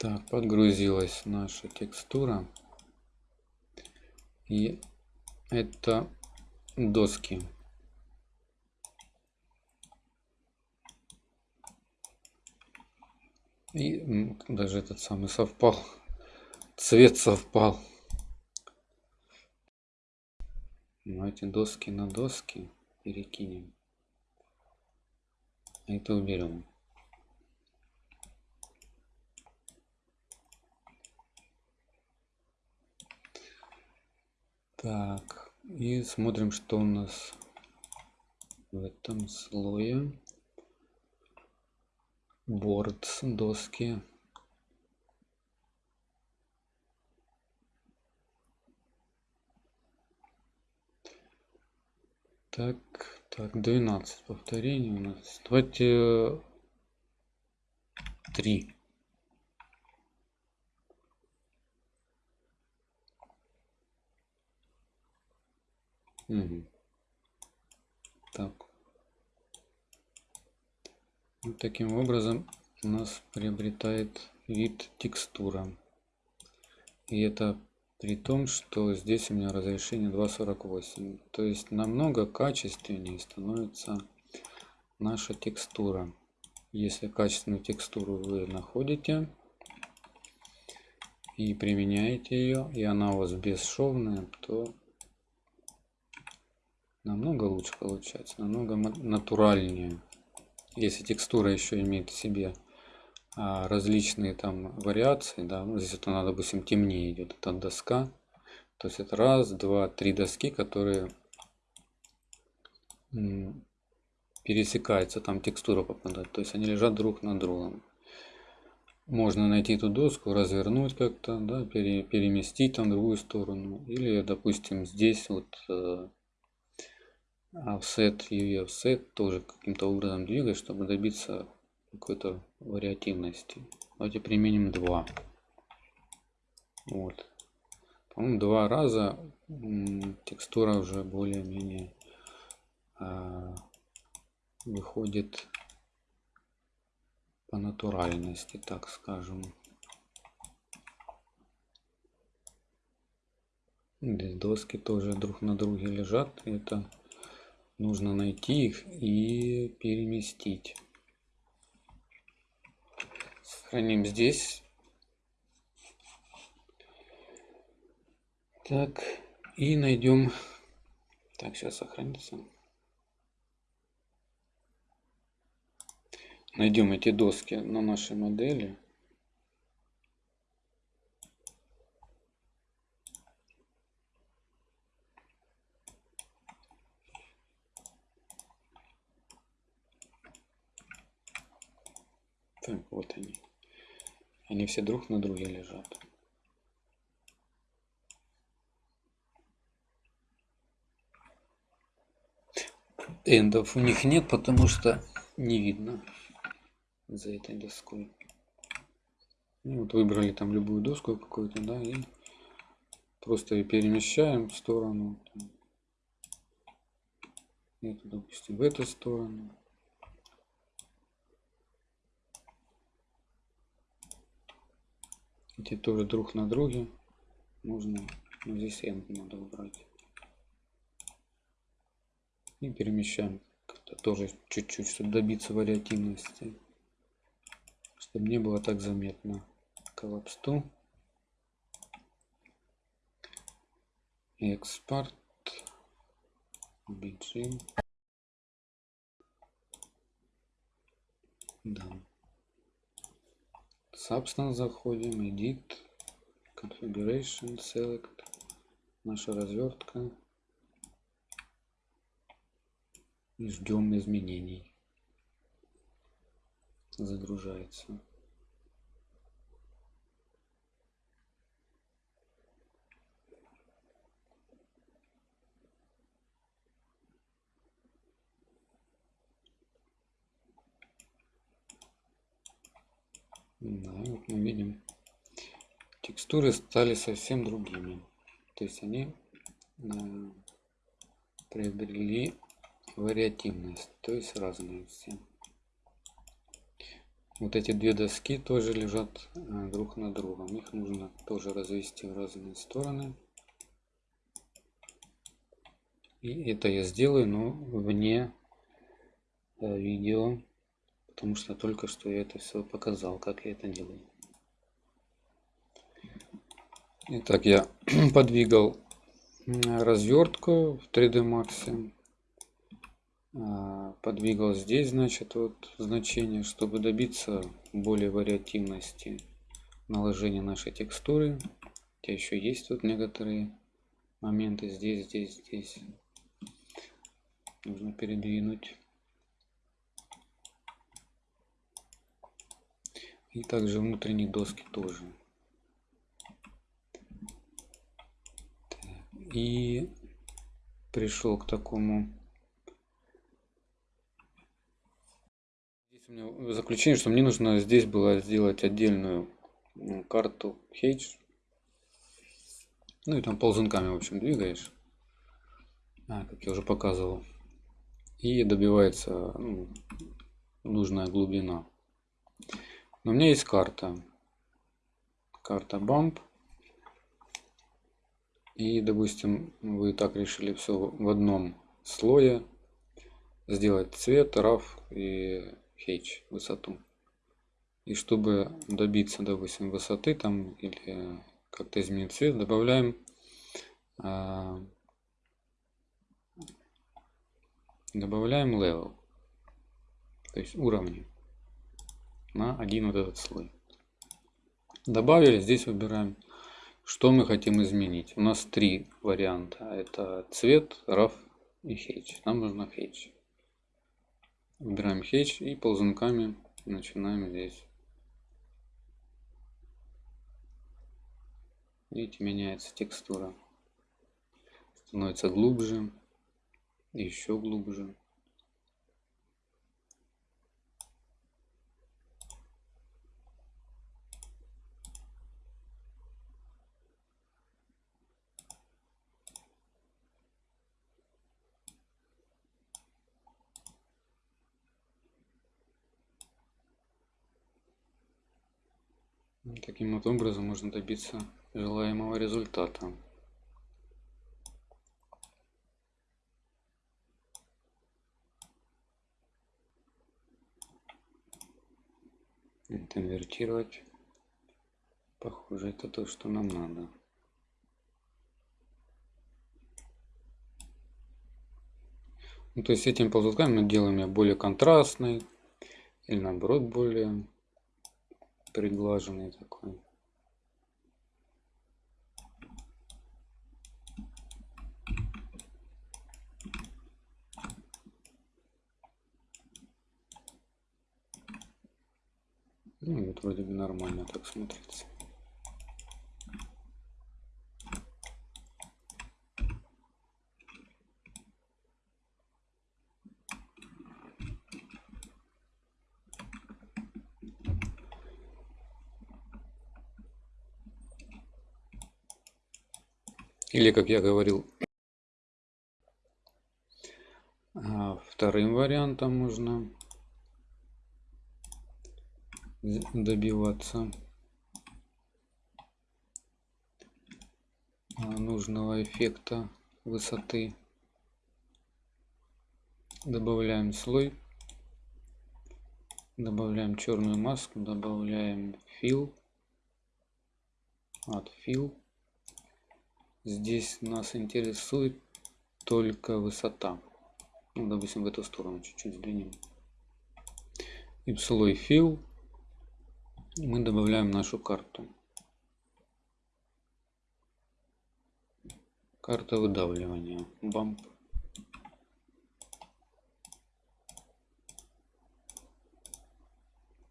[SPEAKER 1] Так, подгрузилась наша текстура. И это доски. И даже этот самый совпал. Цвет совпал. Но эти доски на доски перекинем. Это уберем. Так, и смотрим, что у нас в этом слое. Boards, доски. Так, так, 12 повторений у нас. Давайте 3. Угу. Так. Вот таким образом у нас приобретает вид текстура. И это при том, что здесь у меня разрешение 2.48. То есть намного качественнее становится наша текстура. Если качественную текстуру вы находите и применяете ее, и она у вас бесшовная, то намного лучше получается, намного натуральнее. Если текстура еще имеет в себе а, различные там вариации, да, ну, здесь это надо, допустим, темнее идет эта доска, то есть это раз, два, три доски, которые пересекаются, там текстура попадает, то есть они лежат друг на другом. Можно найти эту доску, развернуть как-то, да, пере, переместить там в другую сторону, или, допустим, здесь вот э, offset, UV offset тоже каким-то образом двигать, чтобы добиться какой-то вариативности. Давайте применим 2. Вот. По-моему, два раза текстура уже более-менее а, выходит по натуральности, так скажем. Здесь доски тоже друг на друге лежат. Это нужно найти их и переместить. Сохраним здесь. Так, и найдем... Так, сейчас сохранится. Найдем эти доски на нашей модели. Так, вот они. Они все друг на друге лежат. Эндов у них нет, потому что не видно за этой доской. И вот выбрали там любую доску какую-то, да, и просто перемещаем в сторону. Это, допустим, в эту сторону. Эти тоже друг на друге. Можно, ну, здесь end надо убрать. И перемещаем как-то тоже чуть-чуть, чтобы добиться вариативности. Чтобы не было так заметно. Collapse to. Экспорт. BG. Да. Substance заходим, Edit, Configuration, Select, наша развертка. И ждем изменений. Загружается. Да, вот мы видим, текстуры стали совсем другими. То есть они э, приобрели вариативность, то есть разные все. Вот эти две доски тоже лежат э, друг на другом. Их нужно тоже развести в разные стороны. И это я сделаю, но вне э, видео потому что только что я это все показал, как я это делаю. Итак, я подвигал развертку в 3D Max. А, подвигал здесь, значит, вот значение, чтобы добиться более вариативности наложения нашей текстуры. Хотя еще есть тут некоторые моменты здесь, здесь, здесь. Нужно передвинуть. И также внутренние доски тоже. И пришел к такому здесь у меня заключение, что мне нужно здесь было сделать отдельную карту Hedge. Ну и там ползунками, в общем, двигаешь. А, как я уже показывал. И добивается ну, нужная глубина. Но у меня есть карта. Карта Bump. И, допустим, вы так решили все в одном слое сделать цвет, RAF и H высоту. И чтобы добиться, допустим, высоты там или как-то изменить цвет, добавляем а, добавляем level, то есть уровни на один вот этот слой. Добавили, здесь выбираем, что мы хотим изменить. У нас три варианта. Это цвет, RAF и H. Нам нужно H. Выбираем H и ползунками начинаем здесь. Видите, меняется текстура. Становится глубже, еще глубже. Таким вот образом можно добиться желаемого результата. Это инвертировать. Похоже, это то, что нам надо. Ну, то есть этим ползунками мы делаем ее более контрастной или наоборот более приглаженный такой. Ну вот вроде бы нормально так смотрится. Или, как я говорил, а, вторым вариантом можно добиваться а, нужного эффекта высоты. Добавляем слой, добавляем черную маску, добавляем fill, от fill Здесь нас интересует только высота. Ну, допустим, в эту сторону чуть-чуть сдвинем. Слой fill мы добавляем нашу карту. Карта выдавливания. Бамп.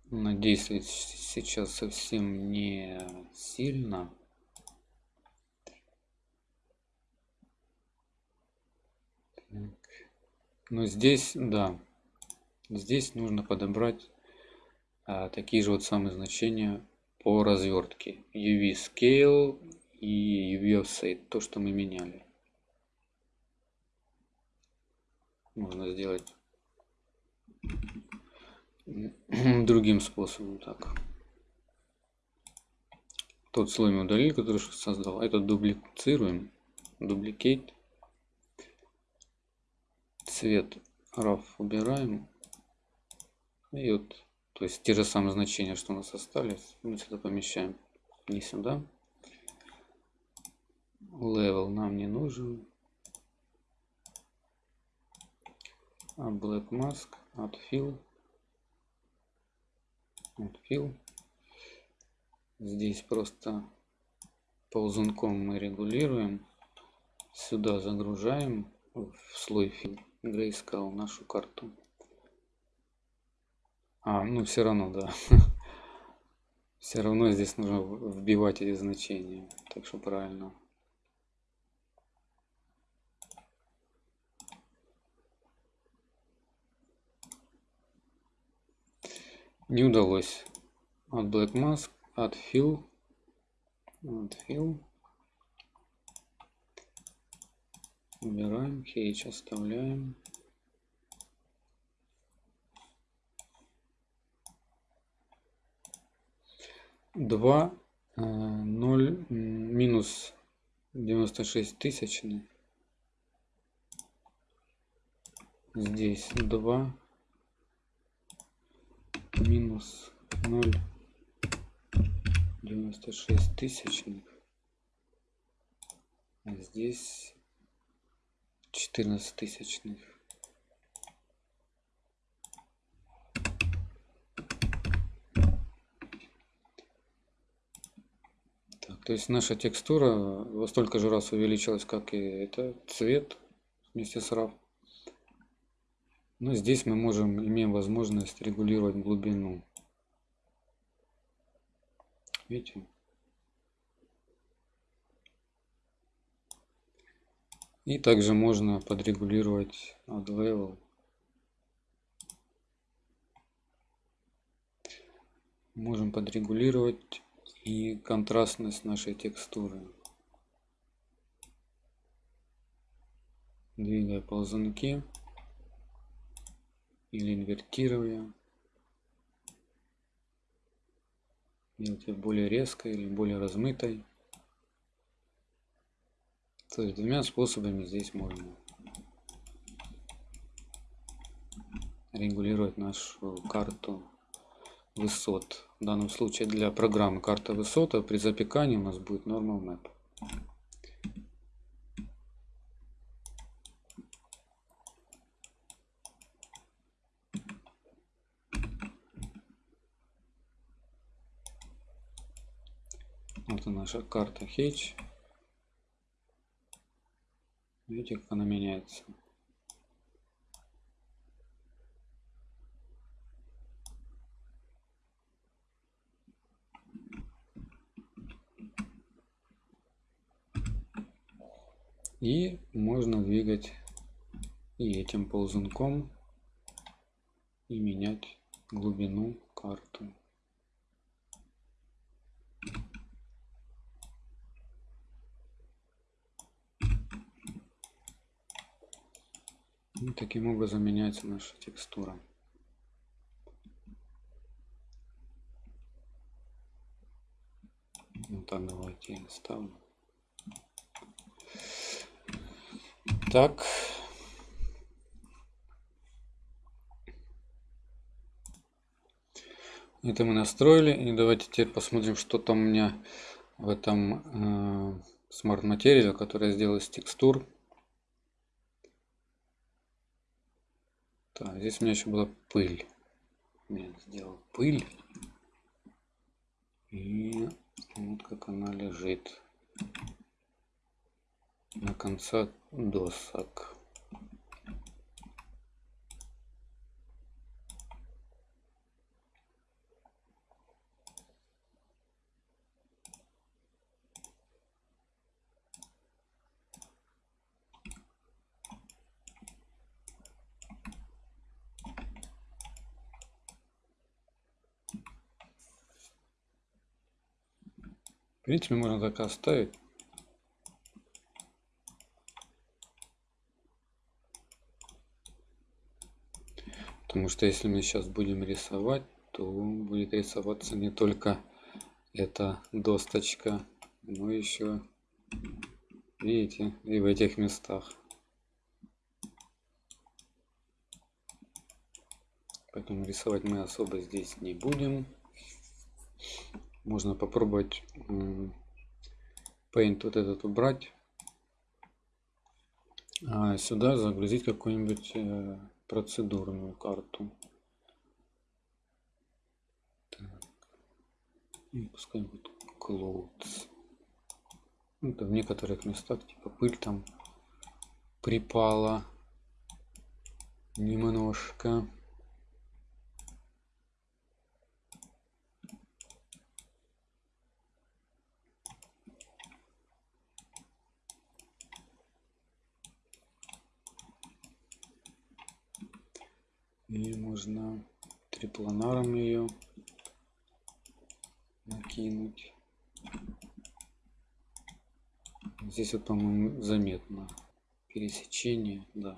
[SPEAKER 1] Надеюсь, сейчас совсем не сильно. Но здесь, да, здесь нужно подобрать а, такие же вот самые значения по развертке. UV Scale и UV Offset, то, что мы меняли. Можно сделать другим способом. Так. Тот слой мы удалили, который создал. Этот дублицируем. Дубликейт цвет RAW убираем. И вот, то есть те же самые значения, что у нас остались, мы сюда помещаем. Не сюда. Level нам не нужен. А Black Mask, от Fill. От Fill. Здесь просто ползунком мы регулируем. Сюда загружаем в слой Fill. Грейскал нашу карту. А, ну все равно, да. Все равно здесь нужно вбивать эти значения. Так что правильно. Не удалось. От Black Mask, от Fill, от Fill. Убираем, H оставляем. Два, э, ноль, минус 96 тысячных. Здесь 2 минус 0 96 тысячных. Здесь 14 тысячных. Так, то есть наша текстура во столько же раз увеличилась, как и это цвет вместе с RAW. Но здесь мы можем, имеем возможность регулировать глубину. Видите? И также можно подрегулировать Add Level. Можем подрегулировать и контрастность нашей текстуры. Двигая ползунки или инвертируя. Делать ее более резкой или более размытой. То есть двумя способами здесь можно регулировать нашу карту высот. В данном случае для программы карта высота при запекании у нас будет normal map. Вот наша карта H. Видите, как она меняется. И можно двигать и этим ползунком и менять глубину карту. И таким образом меняется наша текстура. Вот так давайте я ставлю. Так. Это мы настроили. И давайте теперь посмотрим, что там у меня в этом э, смарт материале, который я сделал из текстур. Так, здесь у меня еще была пыль. Я сделал пыль. И вот как она лежит на конца досок. В принципе, можно так оставить. Потому что если мы сейчас будем рисовать, то будет рисоваться не только эта досточка, но еще, видите, и в этих местах. Поэтому рисовать мы особо здесь не будем. Можно попробовать Paint вот этот убрать. А сюда загрузить какую-нибудь э, процедурную карту. И пускай будет clouds. Это в некоторых местах типа пыль там припала немножко. нужно трипланаром ее накинуть. Здесь вот, по-моему, заметно пересечение, да.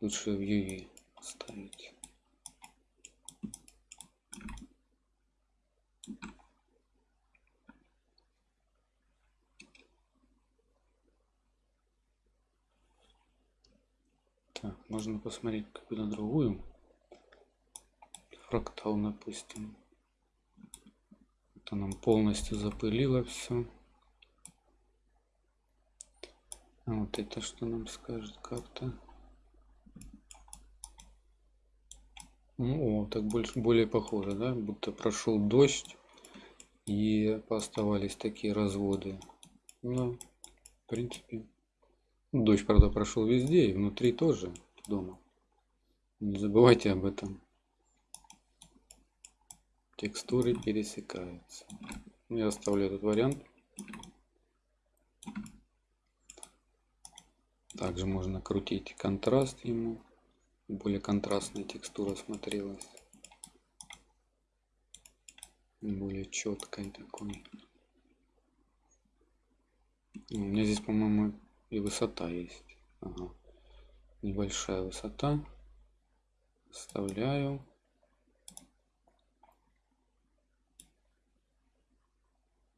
[SPEAKER 1] Лучше в UV ставить. Можно посмотреть какую-то другую Фрактал, допустим. Это нам полностью запылило все. А вот это что нам скажет карта? Ну, о, так больше, более похоже, да? Будто прошел дождь и оставались такие разводы. Ну, в принципе. Дождь, правда, прошел везде и внутри тоже дома. Не забывайте об этом. Текстуры пересекаются. Я оставлю этот вариант. Также можно крутить контраст ему более контрастная текстура смотрелась более четкой такой у меня здесь по моему и высота есть ага. небольшая высота вставляю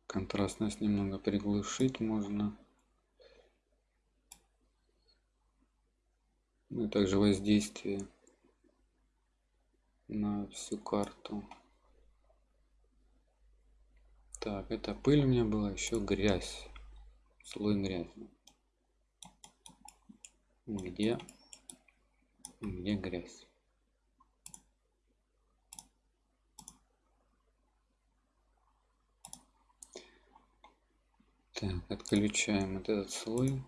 [SPEAKER 1] контрастность немного приглушить можно. Ну и также воздействие на всю карту. Так это пыль у меня была еще грязь. Слой грязи. Где? Где грязь так отключаем вот этот слой.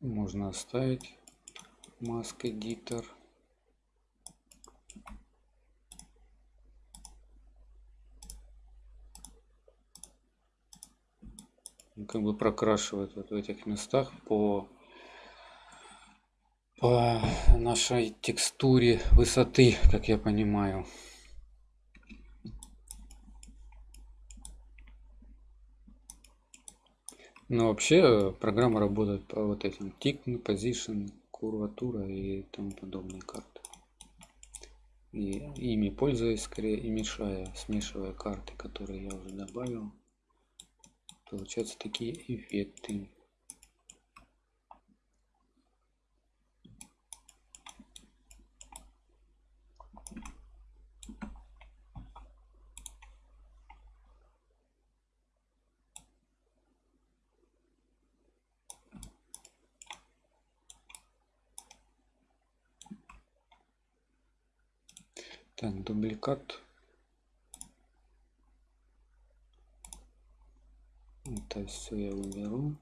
[SPEAKER 1] Можно оставить маск эдитор как бы прокрашивает вот в этих местах по по нашей текстуре высоты, как я понимаю. Но вообще программа работает по вот этим tick, position, курватура и тому подобные карты. И ими пользуясь скорее и мешая, смешивая карты, которые я уже добавил, получаются такие эффекты. Так, дубликат. Это все я уберу.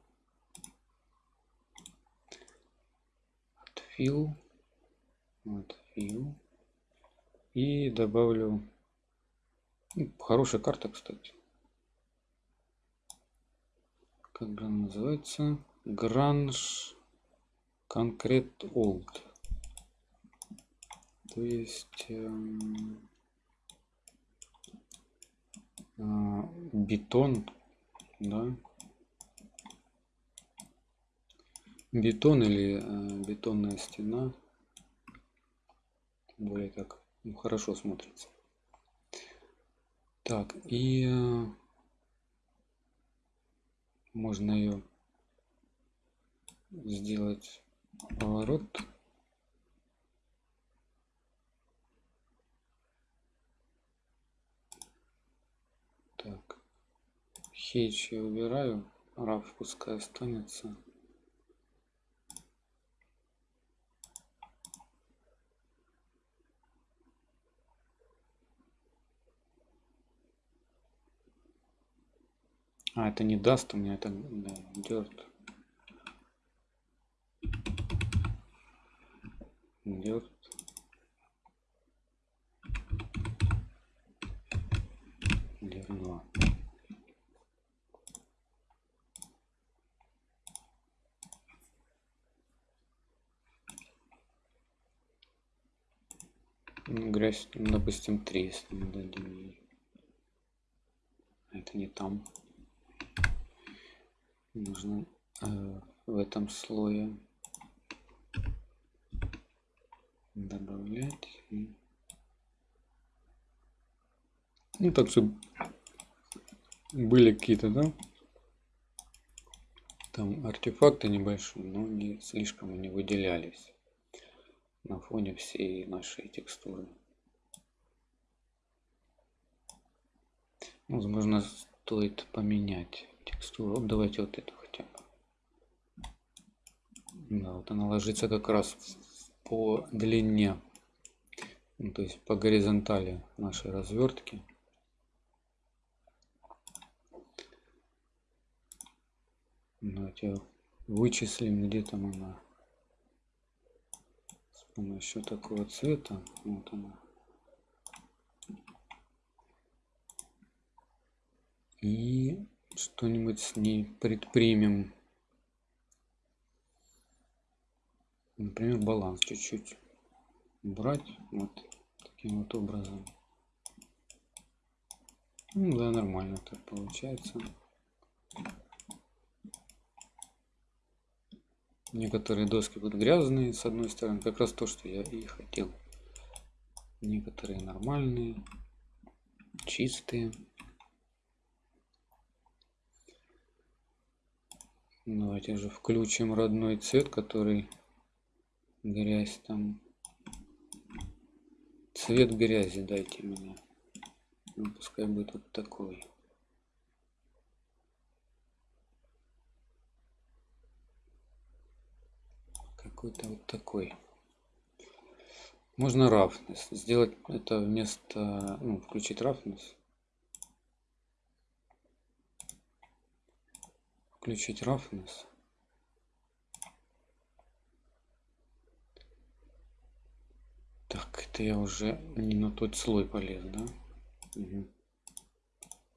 [SPEAKER 1] Отфил. Отфил. И добавлю хорошая карта, кстати. Как же она называется? Гранж Конкрет Олд то есть эм, а, бетон да. Бетон или э, бетонная стена. Более так ну, хорошо смотрится. Так и э, можно ее сделать поворот. Так. Хейч я убираю. Раф пускай останется. А, это не даст у меня, это да, dirt. Dirt. Грязь, ну, допустим, 3, если мы дадим. Это не там. Нужно э, в этом слое добавлять. Ну так что были какие-то, да? Там артефакты небольшие, но не слишком они выделялись на фоне всей нашей текстуры. Возможно, стоит поменять текстуру. Давайте вот эту хотя бы. Да, вот она ложится как раз по длине, ну, то есть по горизонтали нашей развертки. Давайте вычислим, где там она с помощью такого цвета. Вот она. И что-нибудь с ней предпримем. Например, баланс чуть-чуть брать вот таким вот образом. Ну да, нормально так получается. Некоторые доски будут грязные, с одной стороны, как раз то, что я и хотел. Некоторые нормальные, чистые. Давайте же включим родной цвет, который грязь там. Цвет грязи дайте мне. Ну, пускай будет вот такой. какой-то вот такой. Можно roughness. Сделать это вместо... Ну, включить roughness. Включить roughness. Так, это я уже не на тот слой полез, да? Угу.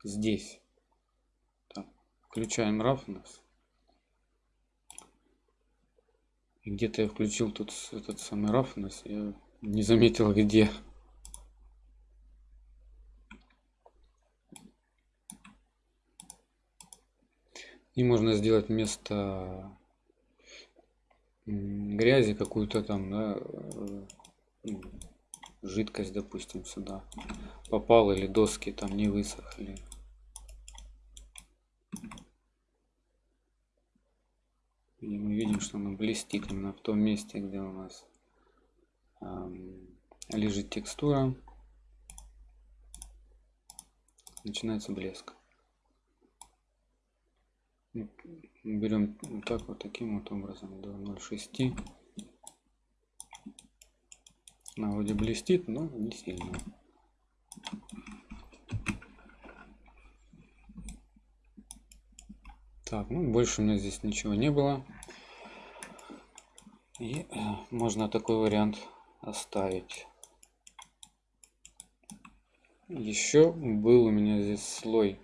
[SPEAKER 1] Здесь. Так, включаем roughness. где-то я включил тут этот самый roughness, я не заметил где. И можно сделать вместо грязи какую-то там, да, э, ну, жидкость, допустим, сюда попал или доски там не высохли. И мы видим, что она блестит именно в том месте, где у нас лежит текстура. Начинается блеск. Берем вот так вот таким вот образом до 0,6. Она вроде блестит, но не сильно. Так, ну больше у меня здесь ничего не было. И э, можно такой вариант оставить. Еще был у меня здесь слой.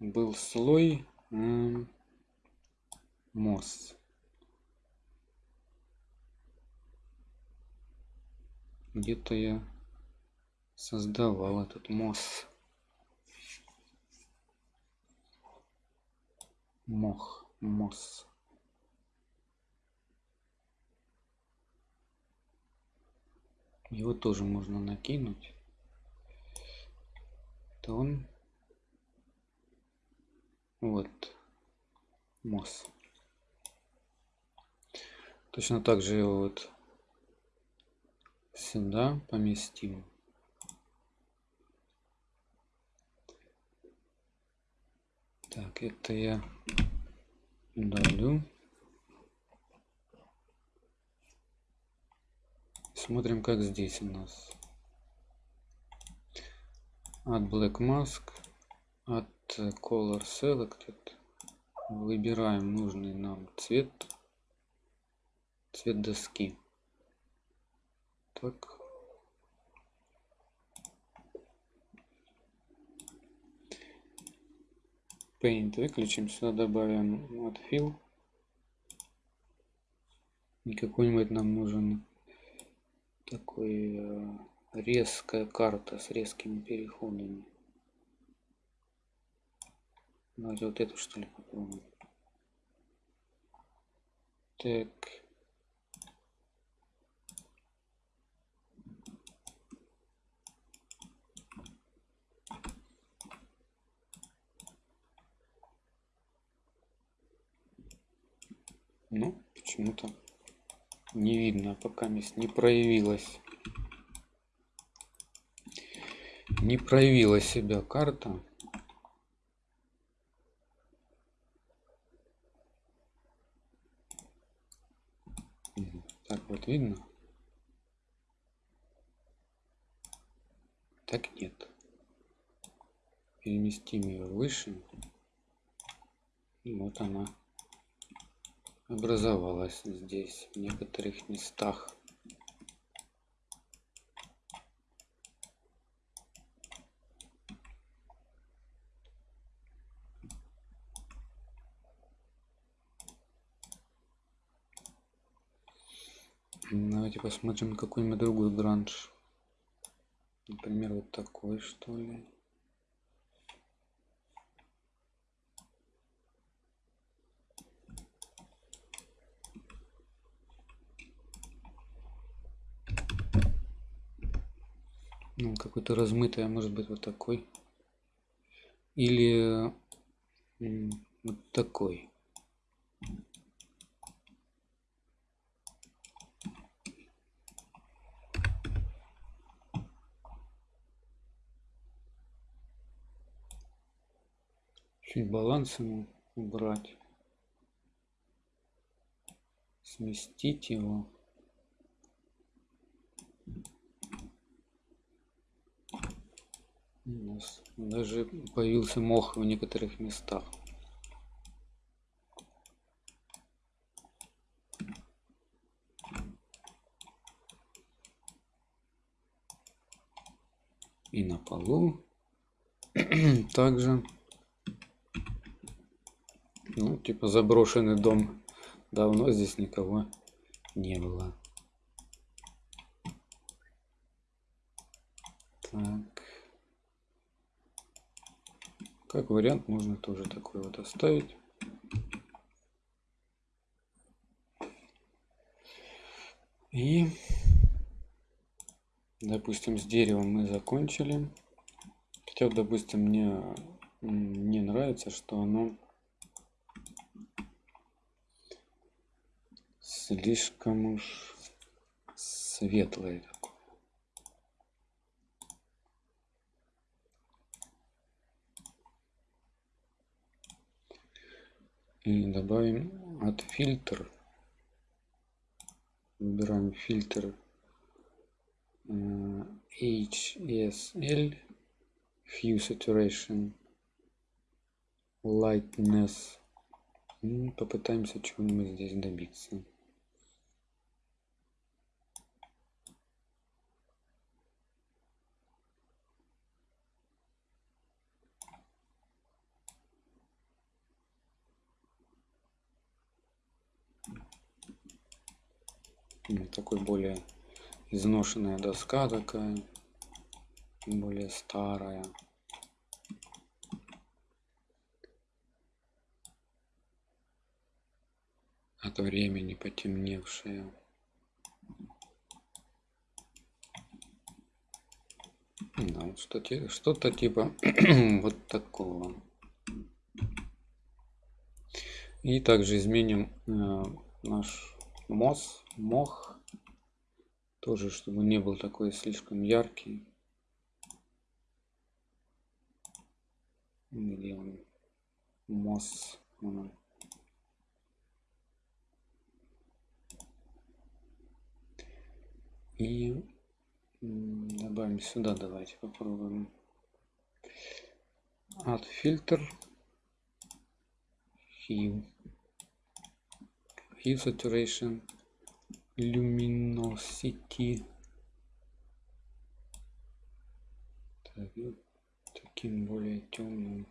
[SPEAKER 1] Был слой мосс. Где-то я создавал этот мосс. Мох, мосс. Его тоже можно накинуть. То он вот мосс. Точно так же его вот сюда поместим. Так, это я удалю. Смотрим, как здесь у нас. От Black Mask, от Color Selected. Выбираем нужный нам цвет. Цвет доски. Так. Paint выключим, сюда добавим fill. И какой-нибудь нам нужен такой э, резкая карта с резкими переходами. Давайте вот эту что ли попробуем. Так. Ну, почему-то не видно, а пока мест не проявилась. Не проявила себя карта. Видно. Так нет. Переместим ее выше. И вот она образовалась здесь, в некоторых местах. Посмотрим какой-нибудь другой гранж. Например, вот такой, что ли. Ну, какой-то размытый, а может быть вот такой. Или вот такой. Чуть баланс ему убрать. Сместить его. У нас даже появился мох в некоторых местах. И на полу. Также ну, типа заброшенный дом. Давно здесь никого не было. Так. Как вариант можно тоже такой вот оставить. И, допустим, с деревом мы закончили. Хотя, допустим, мне не нравится, что оно слишком уж светлое такое. И добавим от фильтр. Выбираем фильтр HSL Hue Saturation Lightness. И попытаемся чего-нибудь здесь добиться. Такой более изношенная доска такая более старая. От времени потемневшая. Да, что-то что типа вот такого. И также изменим э, наш мос мох. Тоже чтобы не был такой слишком яркий. Где он мос и добавим сюда давайте попробуем. От фильтр hue hue saturation luminosity. Так, ну, таким более темным.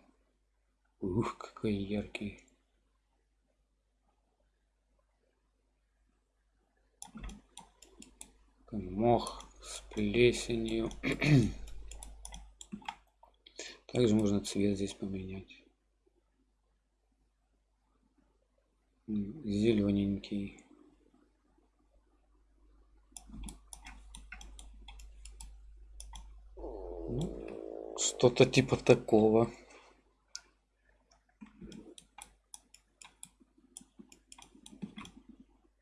[SPEAKER 1] Ух какой яркий. Мох с плесенью. Также можно цвет здесь поменять зелененький. Ну, что-то типа такого.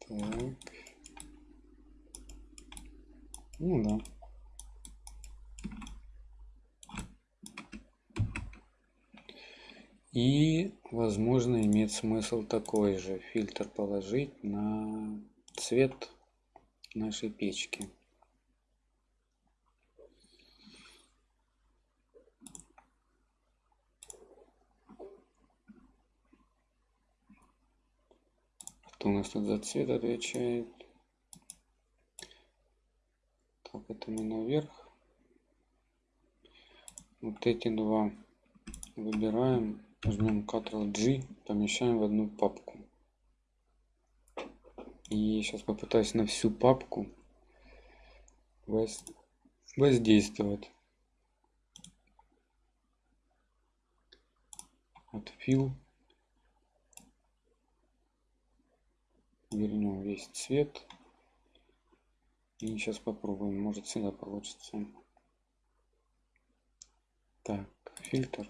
[SPEAKER 1] Так. ну да. И, возможно, имеет смысл такой же фильтр положить на цвет нашей печки. Кто у нас тут за цвет отвечает? Так, это мы наверх. Вот эти два выбираем, возьмем Ctrl-G, помещаем в одну папку. И сейчас попытаюсь на всю папку воздействовать. От Fill вернем весь цвет. И сейчас попробуем, может всегда получится. Так, фильтр.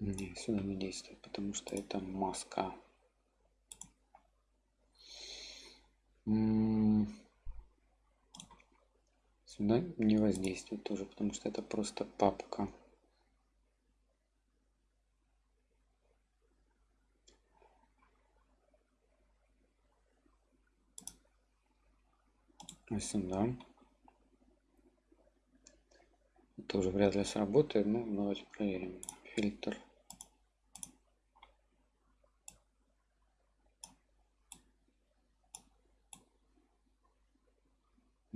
[SPEAKER 1] Не, сюда не действует, потому что это маска. Сюда не воздействует тоже, потому что это просто папка. А сюда. Тоже вряд ли сработает, но давайте проверим. Фильтр.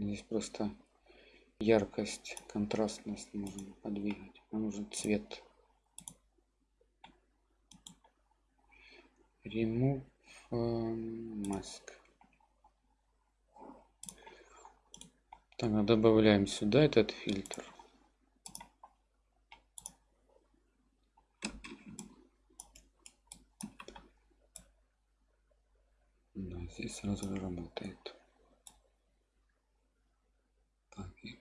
[SPEAKER 1] Здесь просто яркость, контрастность можно подвигать. Нам нужен цвет. Remove mask. Тогда добавляем сюда этот фильтр. Здесь сразу же работает. Так, и,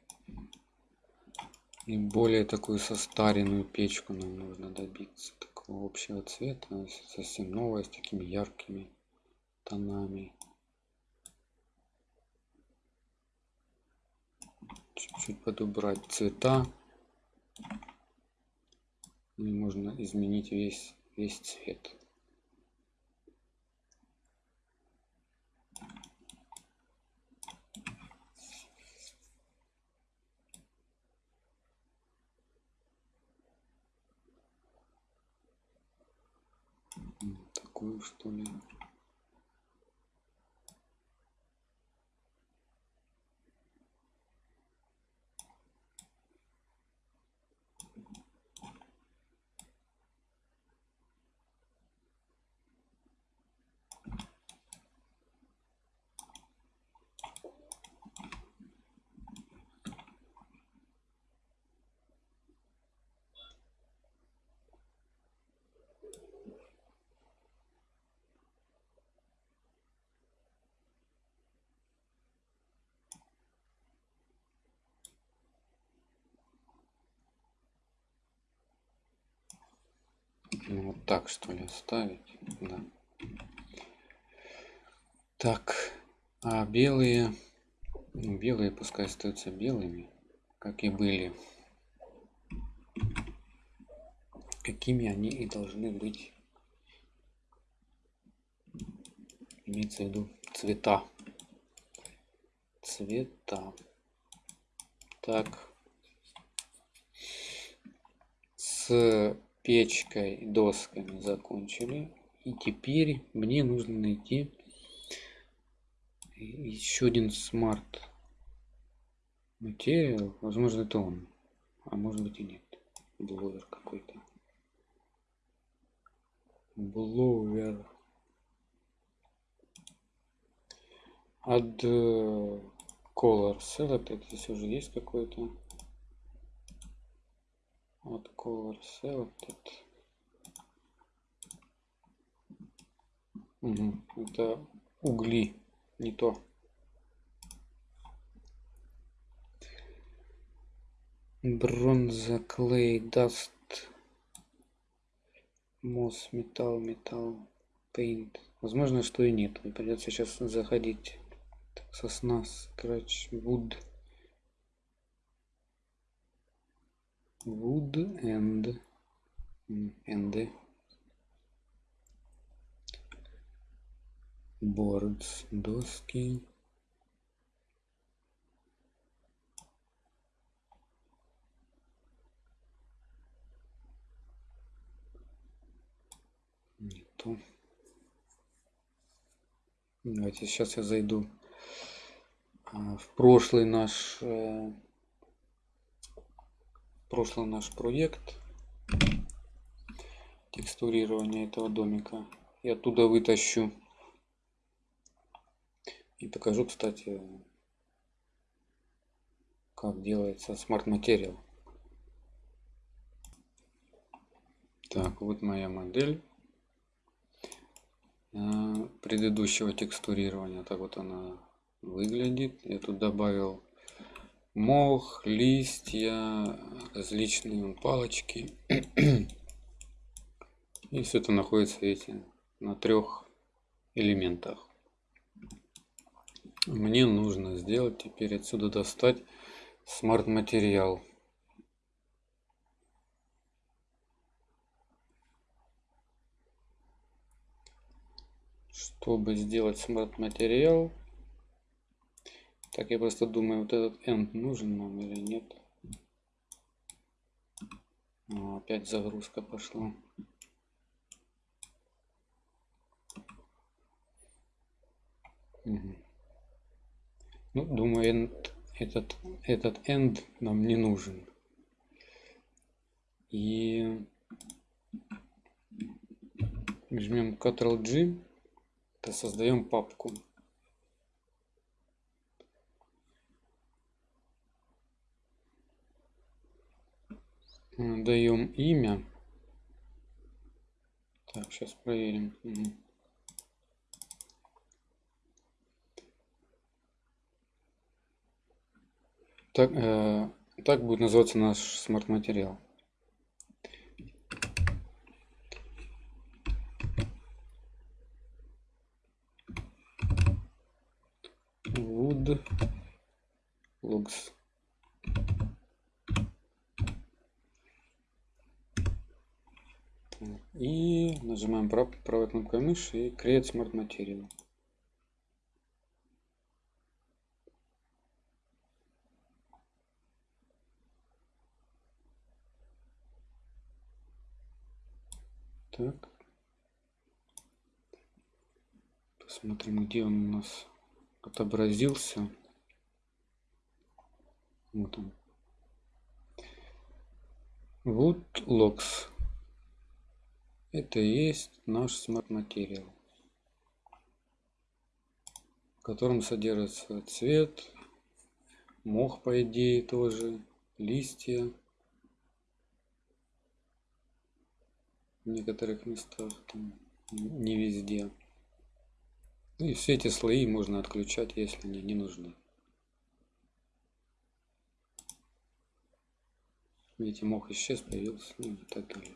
[SPEAKER 1] и более такую состаренную печку нам нужно добиться такого общего цвета, совсем новая, с такими яркими тонами. чуть-чуть подобрать цвета и можно изменить весь весь цвет такую что ли Ну, вот так что ли оставить? Да. так а белые ну, белые пускай остаются белыми как и были. Какими они и должны быть. Имеется в виду цвета. Цвета. Так. С печкой, досками закончили. И теперь мне нужно найти еще один smart материал. Возможно, это он. А может быть и нет. Blower какой-то. Blower. Add color select. Здесь уже есть какой-то вот color selected. Угу. Это угли, не то. Бронза, клей, даст, мосс, металл, металл, paint. Возможно, что и нет. Придется сейчас заходить. Сосна, scratch, wood. Wood and and boards, доски. Нету. Давайте сейчас я зайду а, в прошлый наш э, прошлый наш проект текстурирования этого домика и оттуда вытащу и покажу кстати как делается смарт материал так вот моя модель Э, предыдущего текстурирования. Так вот она выглядит. Я тут добавил мох, листья, различные палочки. И все это находится, видите, на трех элементах. Мне нужно сделать теперь отсюда достать смарт материал. чтобы сделать смарт материал так я просто думаю вот этот end нужен нам или нет О, опять загрузка пошла угу. ну думаю end, этот этот end нам не нужен и жмем Ctrl G то создаем папку. Даем имя. Так, сейчас проверим. Так, э, так будет называться наш смарт-материал. wood logs и нажимаем правой, правой кнопкой мыши и create smart material так посмотрим где он у нас отобразился. Вот он. Вот Logs. Это и есть наш смарт материал, в котором содержится цвет, мох по идее тоже, листья. В некоторых местах, там, не везде. Ну и все эти слои можно отключать, если они не нужны. Видите, мох исчез, появился, ну и так далее.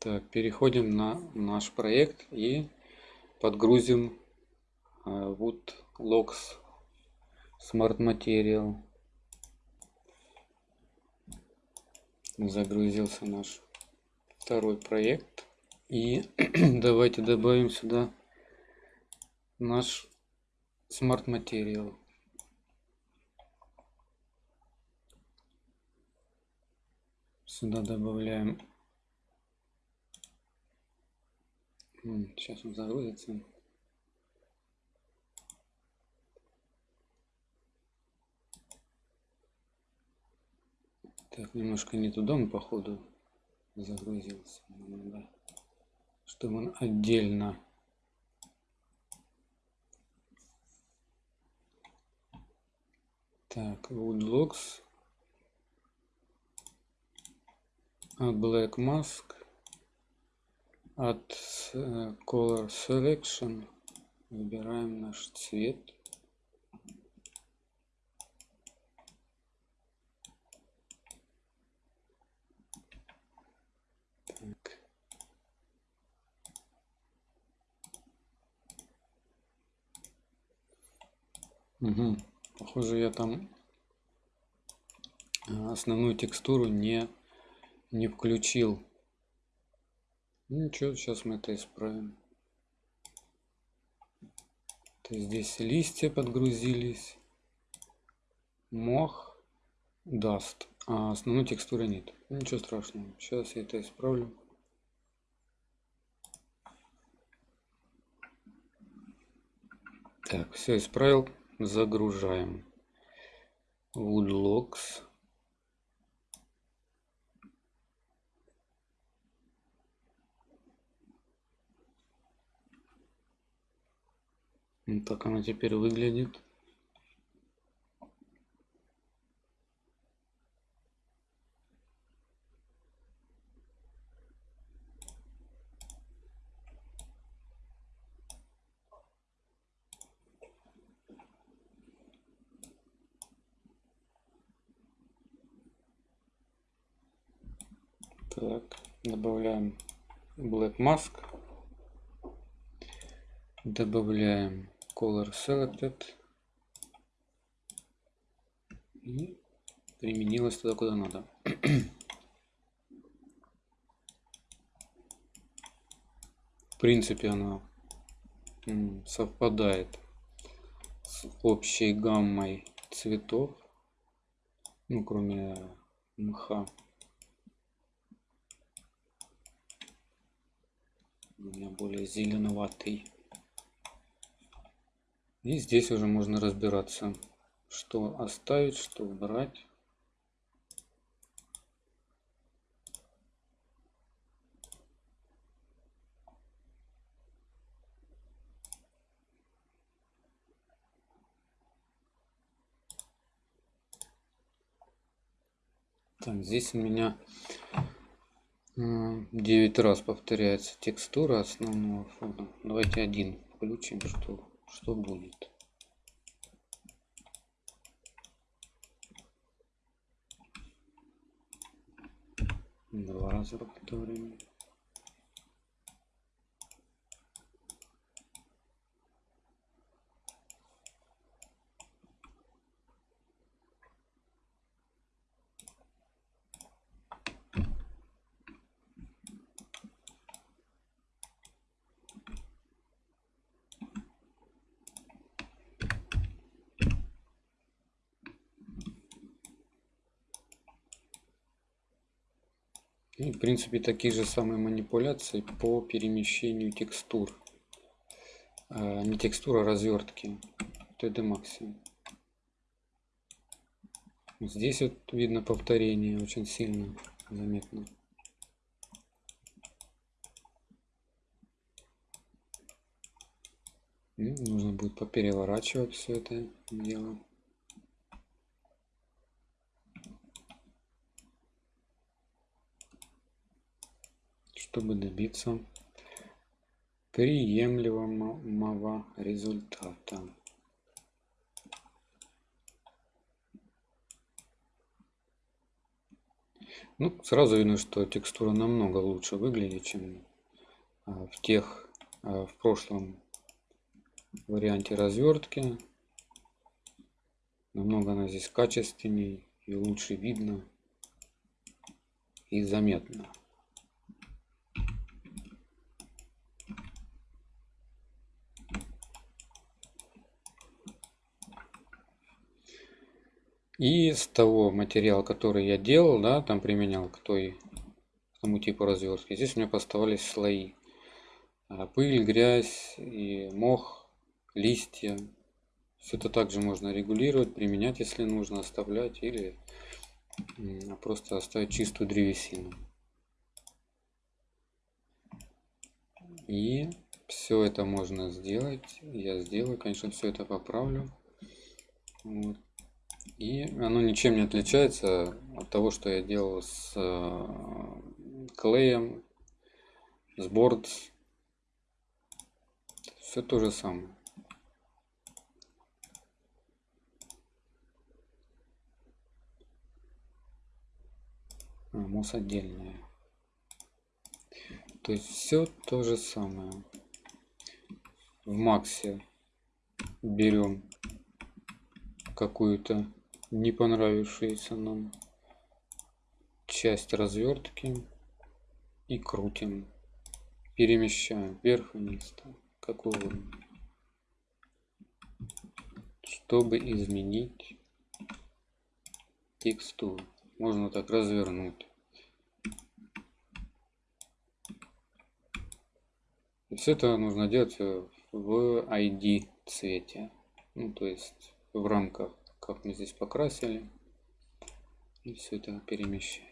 [SPEAKER 1] Так, переходим на наш проект и подгрузим э, Wood Logs Smart Material. Загрузился наш второй проект. И давайте добавим сюда наш Smart Material. Сюда добавляем. Сейчас он загрузится. Так, немножко не туда мы походу загрузился. Надо, чтобы он отдельно Так, Woodlocks. От Black Mask. От uh, Color Selection. Выбираем наш цвет. Так. Угу. Похоже, я там а, основную текстуру не, не включил. Ну, ничего, сейчас мы это исправим. То есть здесь листья подгрузились. Мох даст. А основной текстуры нет. Ну, ничего страшного. Сейчас я это исправлю. Так, все исправил загружаем woodlocks вот так она теперь выглядит Так, добавляем Black Mask. Добавляем Color Selected. И применилось туда, куда надо. В принципе, она совпадает с общей гаммой цветов, ну, кроме мха. у меня более зеленоватый. И здесь уже можно разбираться, что оставить, что убрать. Так, здесь у меня 9 раз повторяется текстура основного фона. Давайте один включим, что, что будет. Два раза повторим. И, в принципе, такие же самые манипуляции по перемещению текстур. А, не текстура, а развертки. TD Maxi. Здесь вот видно повторение очень сильно заметно. Нужно будет попереворачивать все это дело. Чтобы добиться приемлемого результата. Ну, сразу видно, что текстура намного лучше выглядит, чем а, в тех, а, в прошлом варианте развертки. Намного она здесь качественнее и лучше видно и заметно. И с того материала, который я делал, да, там применял к той, к тому типу развертки, здесь у меня поставались слои. А, пыль, грязь и мох, листья. Все это также можно регулировать, применять, если нужно, оставлять или просто оставить чистую древесину. И все это можно сделать. Я сделаю, конечно, все это поправлю. Вот. И оно ничем не отличается от того, что я делал с э, клеем, с борт. Все то же самое. А, мусс отдельная. То есть все то же самое. В Максе берем какую-то не понравившуюся нам часть развертки и крутим. Перемещаем вверх-вниз, как угодно. Чтобы изменить текстуру. Можно так развернуть. И все это нужно делать в ID цвете. Ну, то есть в рамках, как мы здесь покрасили. И все это перемещать.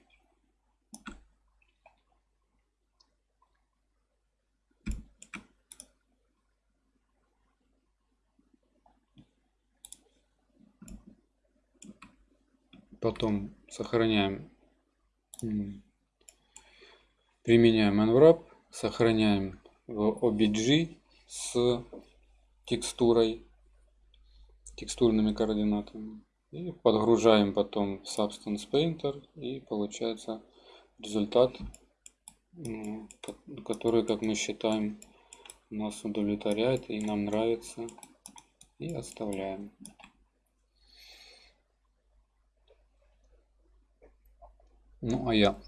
[SPEAKER 1] Потом сохраняем, применяем unwrap, сохраняем в OBG с текстурой, текстурными координатами. И подгружаем потом Substance Painter и получается результат, который, как мы считаем, нас удовлетворяет и нам нравится. И оставляем. Ну а я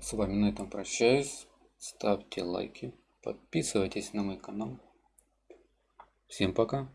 [SPEAKER 1] с вами на этом прощаюсь. Ставьте лайки, подписывайтесь на мой канал. Всем пока.